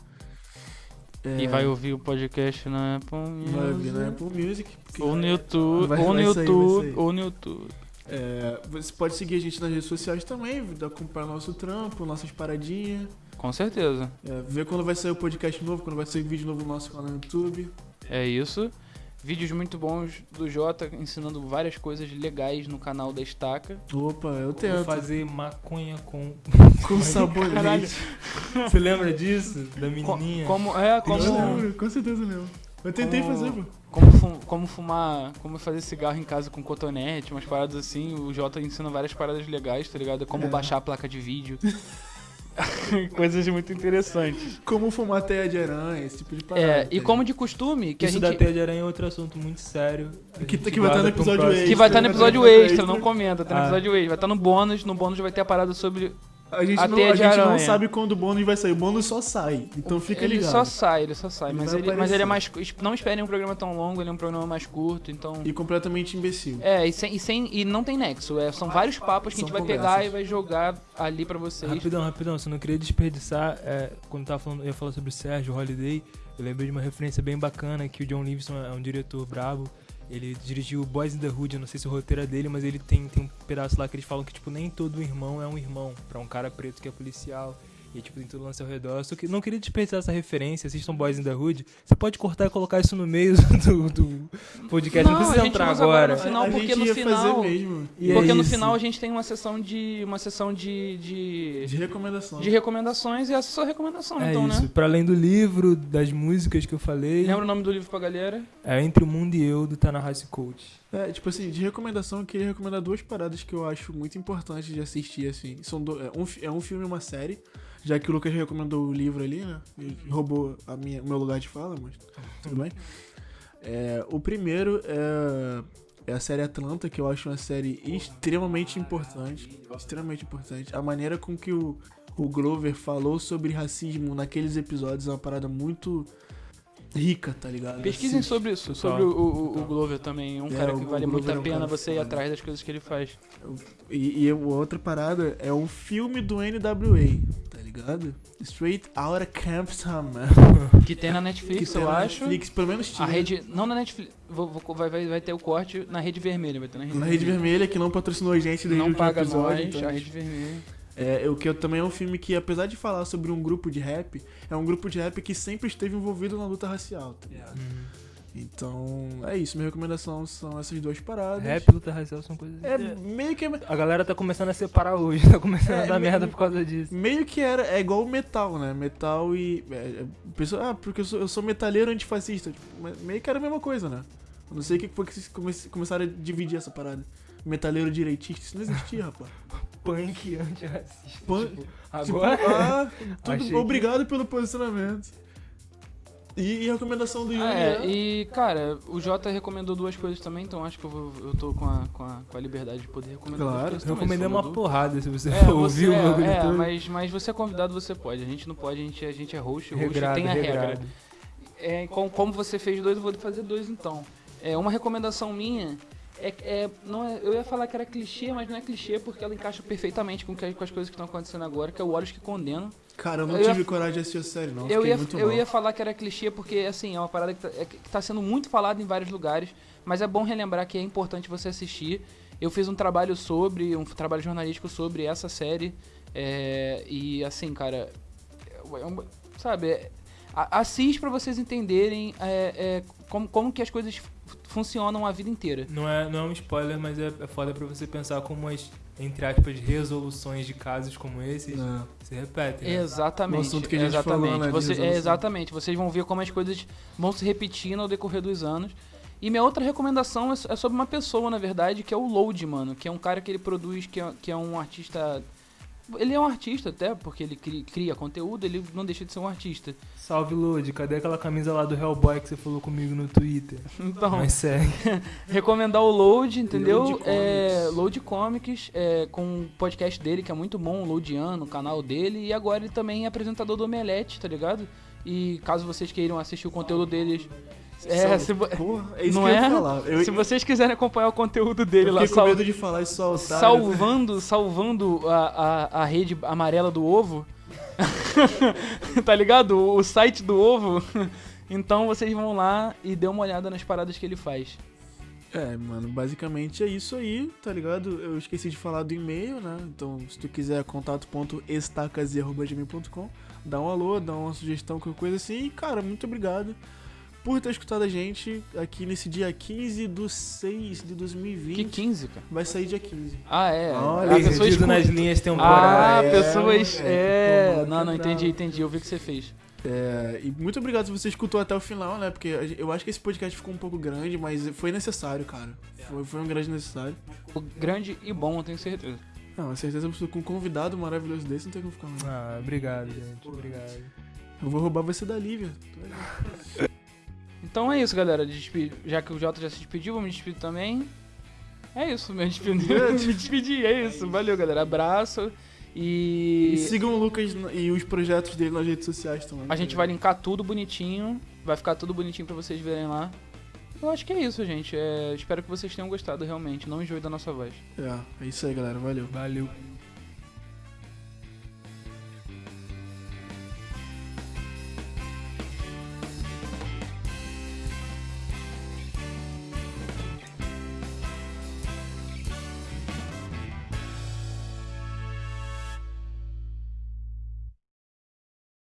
É, E vai ouvir o podcast na Apple Music. vai ouvir na Apple Music. Ou no é- YouTube, Vai- ou no YouTube, sair. ou no YouTube. É, você pode seguir a gente nas redes sociais também, acompanhar nosso trampo, nossas paradinhas. Com certeza. É, ver quando vai sair o podcast novo, quando vai sair vídeo novo no nosso canal no YouTube. É isso. Vídeos muito bons do Jota ensinando várias coisas legais no canal da Estaca. Opa, eu Vou tento. fazer maconha com. Com sabonete. Caralho. Você lembra disso? Da Co- menininha? Como, é, como, Eu lembro, com certeza lembro. Eu tentei Como- fazer, pô. como, fu- como fumar, como fazer cigarro em casa com cotonete, umas paradas assim. O Jota ensina várias paradas legais, tá ligado? Como É. baixar a placa de vídeo. Coisas muito interessantes. Como fumar teia de aranha, esse tipo de parada. É, e tá como de costume, que Isso a da gente. teia de aranha é outro assunto muito sério. Que- que vai estar no pra um episódio extra. Que vai estar no vai episódio extra, extra. não comenta, tá no Ah. episódio extra. Vai estar no bônus, no bônus vai ter a parada sobre. A gente, a não, a gente não sabe quando o bônus vai sair. O bônus só sai. Então fica ele ligado. só sai, ele só sai. Ele mas, vai ele, mas ele é mais. Não esperem um programa tão longo, ele é um programa mais curto, então. E completamente imbecil. É, e, sem, e, sem, e não tem nexo. É, são vários papos que a São gente vai conversas. pegar e vai jogar ali pra vocês. Rapidão, rapidão, você não queria desperdiçar. é, quando tava falando, eu ia falar sobre o Sérgio Holiday, eu lembrei de uma referência bem bacana que o John Livingston é um diretor brabo. Ele dirigiu Boys in the Hood, eu não sei se o roteiro é dele, mas ele tem, tem um pedaço lá que eles falam que, tipo, nem todo irmão é um irmão. Pra um cara preto que é policial. E, tipo, tem tudo lance ao redor. Eu só que não queria desperdiçar essa referência. Assistam Boys in the Hood. Você pode cortar e colocar isso no meio do, do podcast. Não, Não, a precisa gente entrar usa agora agora. no final, a porque gente no ia final- fazer mesmo. E é Porque no isso. final a gente tem uma sessão de. uma sessão de. de, De recomendação. de recomendações e essa é a sua recomendação, É então, isso. né? Pra além do livro, das músicas que eu falei. Lembra o nome do livro pra galera? É Entre o Mundo e Eu, do Tanahashi Coach. É, tipo assim, de recomendação, eu queria recomendar duas paradas que eu acho muito importantes de assistir, assim. São do- é, um, é um filme e uma série, já que o Lucas recomendou o livro ali, né? Roubou a minha, o meu lugar de fala, mas tudo bem. É, o primeiro é, é a série Atlanta, que eu acho uma série extremamente importante. Extremamente importante. A maneira com que o, o Glover falou sobre racismo naqueles episódios é uma parada muito rica, tá ligado? Pesquisem sobre isso, sobre o, o- o Glover também. Um É, cara que vale muito é a um pena cara você ir atrás das coisas que ele faz. E, e a outra parada é o filme do NWA, tá ligado? Straight Outta Compton. Que tem na Netflix, tem eu na acho. Netflix, pelo menos A tinha. rede. Não na Netflix. vou- vou- vai, vai, vai ter o corte na rede vermelha. Vai ter na rede Na Rede Vermelha, que não patrocinou a gente desde Não paga episódio. nós, então- a rede vermelha. É, o que eu- também é um filme que, apesar de falar sobre um grupo de rap, é um grupo de rap que sempre esteve envolvido na luta racial, tá ligado? Então, é isso. Minha recomendação são essas duas paradas. Rap e luta racial são coisas. É meio que A galera tá começando a separar hoje, tá começando É, a dar me- merda por causa disso. meio que era é igual o metal, né? Metal e é, é, pessoa, ah, porque eu sou, eu sou metaleiro antifascista, tipo, me- meio que era a mesma coisa, né? Eu não sei o que foi que vocês come- começaram a dividir essa parada. Metaleiro direitista, isso não existia, rapaz. Punk antirracista. Punk- Tipo, Tipo, agora. ah, tudo- Achei que- obrigado pelo posicionamento. E, e a recomendação do Yuri Ah, é, é, e cara, o Jota recomendou duas coisas também, então acho que eu, vou, eu tô com a, com, a, com a liberdade de poder recomendar Claro, duas coisas também, recomendei uma porrada se você É, for ouvir o é, bagulho é, todo. mas, mas você é convidado, você pode. A gente não pode, a gente, a gente é host, o host Regrado, tem a regrado. regra. É, com- como você fez dois, eu vou fazer dois então. É, uma recomendação minha é, é, não é- eu ia falar que era clichê, mas não é clichê porque ela encaixa perfeitamente com, que- com as coisas que estão acontecendo agora, que é o Olhos que Condenam. Cara, eu não eu ia- tive coragem de assistir a série, não. Eu ia, eu ia falar que era clichê porque, assim, é uma parada que tá, é, tá sendo muito falada em vários lugares, mas é bom relembrar que é importante você assistir. Eu fiz um trabalho sobre, um trabalho jornalístico sobre essa série, é, e assim, cara, é sabe, é, assiste pra vocês entenderem é, é, como, como que as coisas funcionam a vida inteira. Não é, não é um spoiler, mas é, é foda pra você pensar como as, entre aspas, resoluções de casos como esses É. se repetem. né? Exatamente. No assunto que a gente exatamente. falou, né, Você- é, exatamente. Vocês vão ver como as coisas vão se repetindo ao decorrer dos anos. E minha outra recomendação é é sobre uma pessoa, na verdade, que é o Load, mano. Que é um cara que ele produz, que é, que é um artista. Ele é um artista até, porque ele cria, cria conteúdo, ele não deixa de ser um artista. Salve, Lud. Cadê aquela camisa lá do Hellboy que você falou comigo no Twitter? Então, Mas segue. recomendar o Load, entendeu? Load é, Comics. Load Comics, é, com o podcast dele, que é muito bom, o Loadiano, o canal dele. E agora ele também é apresentador do Omelete, tá ligado? E caso vocês queiram assistir o conteúdo deles. É, se, Porra, é isso não que eu é? ia falar. Eu, se vocês quiserem acompanhar o conteúdo dele eu lá, com sal- medo de falar isso soltar. salvando, salvando a, a, a rede amarela do ovo. tá ligado? O, o site do ovo. Então vocês vão lá e dê uma olhada nas paradas que ele faz. É, mano, basicamente é isso aí, tá ligado? Eu esqueci de falar do e-mail, né? Então, se tu quiser contato.estacase.gmail.com, dá um alô, dá uma sugestão, qualquer coisa assim. E, cara, muito obrigado por ter escutado a gente aqui nesse dia 15 do 6 de 2020. Que 15, cara. Vai sair dia 15. Ah, é. Olha, a pessoa nas linhas Ah, temporais. é, pessoas. é, É. pô, Não, não, entendi, entendi. Eu vi o que você fez. É, e muito obrigado se você escutou até o final, né? Porque eu acho que esse podcast ficou um pouco grande, mas foi necessário, cara. Foi, foi um grande necessário. O grande e bom, eu tenho certeza. Não, com certeza com um convidado maravilhoso desse não tem como ficar mais. Ah, obrigado, gente. Obrigado. Eu vou roubar você da Lívia. Então é isso, galera. Despe- Já que o Jota já se despediu, vou me despedir também. É isso, me despedi. me despedi, é isso. Valeu, galera. Abraço. E, E sigam o Lucas e os projetos dele nas redes sociais também. a gente vai linkar tudo bonitinho. Vai ficar tudo bonitinho pra vocês verem lá. Eu acho que é isso, gente. É, espero que vocês tenham gostado realmente. Não enjoe da nossa voz. É, é isso aí, galera. Valeu. Valeu.